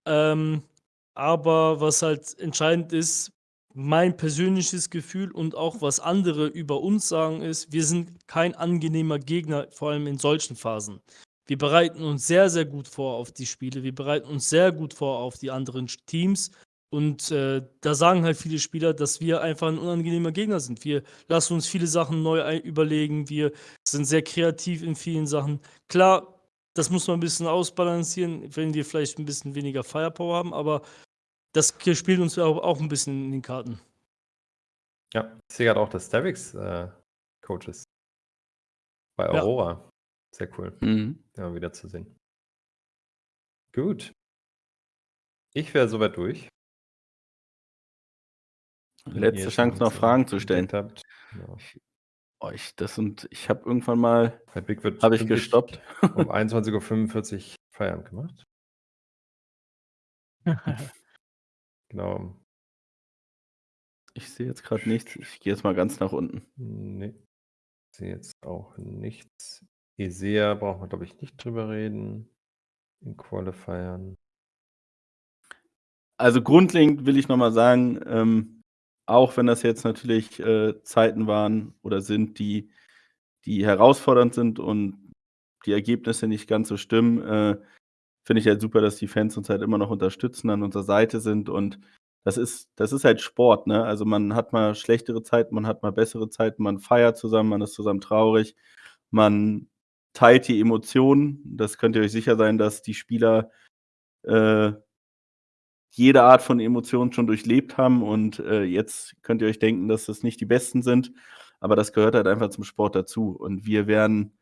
Ähm, aber was halt entscheidend ist, mein persönliches Gefühl und auch was andere über uns sagen, ist, wir sind kein angenehmer Gegner, vor allem in solchen Phasen. Wir bereiten uns sehr, sehr gut vor auf die Spiele. Wir bereiten uns sehr gut vor auf die anderen Teams und, äh, da sagen halt viele Spieler, dass wir einfach 'n unangenehmer Gegner sind. Wir lassen uns viele Sachen neu überlegen. Wir sind sehr kreativ in vielen Sachen. Klar, das muss man 'n bisschen ausbalancieren, wenn wir vielleicht 'n bisschen weniger Firepower haben, aber das spielt uns au auch 'n bisschen in die Karten. Ja, ich sehe grad auch, dass Stavix, äh, Coach ist. Bei Ja. Aurora. Sehr cool, Mhm. den mal wiederzusehen. Gut. Ich wäre so weit durch. Letzte Chance, noch Fragen zu stellen. habt. Genau. Ich oh, ich das sind ich habe irgendwann mal Bei Big wird habe ich gestoppt. um 21:45 Uhr Feierabend gemacht. Genau. Ich sehe jetzt grad nichts. Ich gehe jetzt mal ganz nach unten. Ne. Ich sehe jetzt auch nichts. Isaiah brauchen wir, glaube ich, nicht drüber reden in Qualifiern. Also, grundlegend will ich noch mal sagen, ähm, auch wenn das jetzt natürlich, äh, Zeiten waren oder sind, die die herausfordernd sind und die Ergebnisse nicht ganz so stimmen, äh, finde ich halt super, dass die Fans uns halt immer noch unterstützen, an unserer Seite sind und das ist das ist halt Sport, ne? Also, man hat mal schlechtere Zeiten, man hat mal bessere Zeiten, man feiert zusammen, man ist zusammen traurig, man teilt die Emotionen. Das könnt ihr euch sicher sein, dass die Spieler, äh, jede Art von Emotionen schon durchlebt haben und, äh, jetzt könnt ihr euch denken, dass das nicht die Besten sind, aber das gehört halt einfach zum Sport dazu und wir werden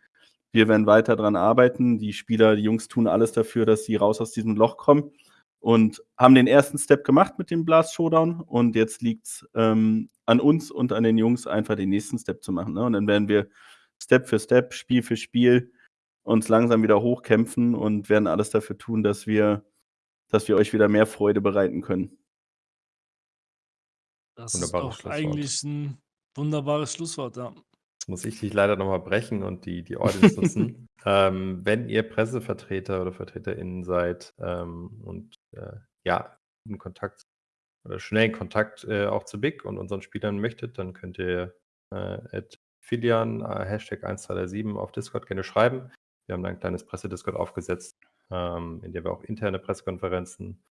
wir werden weiter dran arbeiten. Die Spieler die Jungs tun alles dafür, dass sie raus aus diesem Loch kommen und haben den 1. Step gemacht mit dem Blast Showdown und jetzt liegt's, ähm, an uns und an den Jungs, einfach den nächsten Step zu machen, ne? Und dann werden wir Step für Step, Spiel für Spiel uns langsam wieder hochkämpfen und werden alles dafür tun, dass wir dass wir euch wieder mehr Freude bereiten können. Das ist doch eigentlich 'n wunderbares Schlusswort, ja. Muss ich dich leider noch mal brechen und die die Audience nutzen. Ähm, wenn ihr Pressevertreter oder VertreterInnen seid, ähm, und, äh, ja, in Kontakt oder schnell in Kontakt, äh, auch zu Big und unseren Spielern möchtet, dann könnt ihr, äh, @Filian, äh, #1237 auf Discord gerne schreiben. Wir haben da 'n kleines Presse-Discord aufgesetzt, ähm, in dem wir auch interne Pressekonferenzen,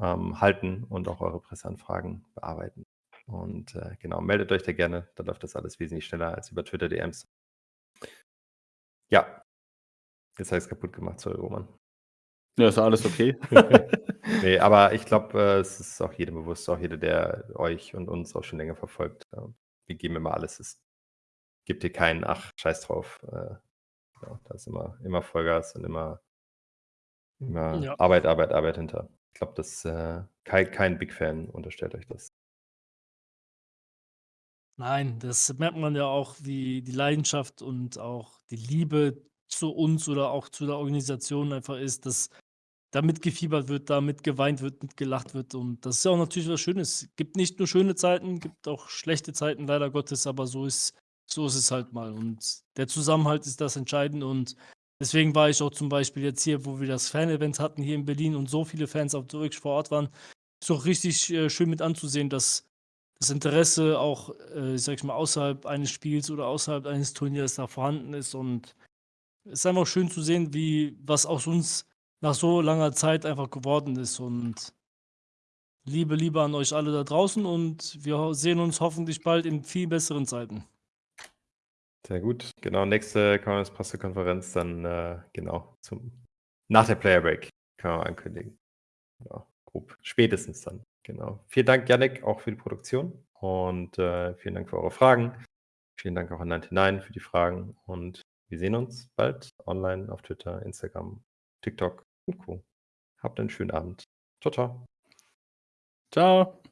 ähm, halten und auch eure Presseanfragen bearbeiten. Und, äh, genau, meldet euch da gerne, da läuft das alles wesentlich schneller als über Twitter DMs. Ja. Jetzt habe ich's kaputt gemacht, sorry, Roman. Ja, ist alles okay. Ne, aber ich glaube, äh, es ist auch jedem bewusst, auch jeder, der euch und uns auch schon länger verfolgt. Ähm, wir geben immer alles. Es gibt hier kein: „Ach, scheiß drauf.“ Äh, ja, da ist immer immer Vollgas und immer immer Ja. Arbeit, Arbeit, Arbeit hinter. Ich glaube, dass, äh, kei kein Big-Fan unterstellt euch das. Nein, das merkt man ja auch, wie die Leidenschaft und auch die Liebe zu uns oder auch zu der Organisation einfach ist, dass da mitgefiebert wird, da mitgeweint wird, mitgelacht wird. Und das ist ja auch natürlich was Schönes. Gibt nicht nur schöne Zeiten, gibt auch schlechte Zeiten leider Gottes, aber so ist so ist es halt mal. Und der Zusammenhalt ist das Entscheidende. Und deswegen war ich auch zum Beispiel jetzt hier, wo wir das Fan-Event hatten hier in Berlin und so viele Fans auch wirklich vor Ort waren, ist auch richtig, äh, schön mit anzusehen, dass das Interesse auch, äh, sage ich mal, außerhalb eines Spiels oder außerhalb eines Turniers da vorhanden ist und es ist einfach schön zu sehen, wie was aus uns nach so langer Zeit einfach geworden ist und Liebe, Liebe an euch alle da draußen und wir sehen uns hoffentlich bald in viel besseren Zeiten. Sehr gut. Genau, nächste Pressekonferenz dann, äh, genau, zum nach der Player Break können wir ankündigen. Ja, grob. Spätestens dann, genau. Vielen Dank, Yannick, auch für die Produktion und, äh, vielen Dank für eure Fragen. Vielen Dank auch an Ninety Nine für die Fragen und wir sehen uns bald online auf Twitter, Instagram, TikTok und Co. Habt einen schönen Abend. Tschau, tschau. Tschau.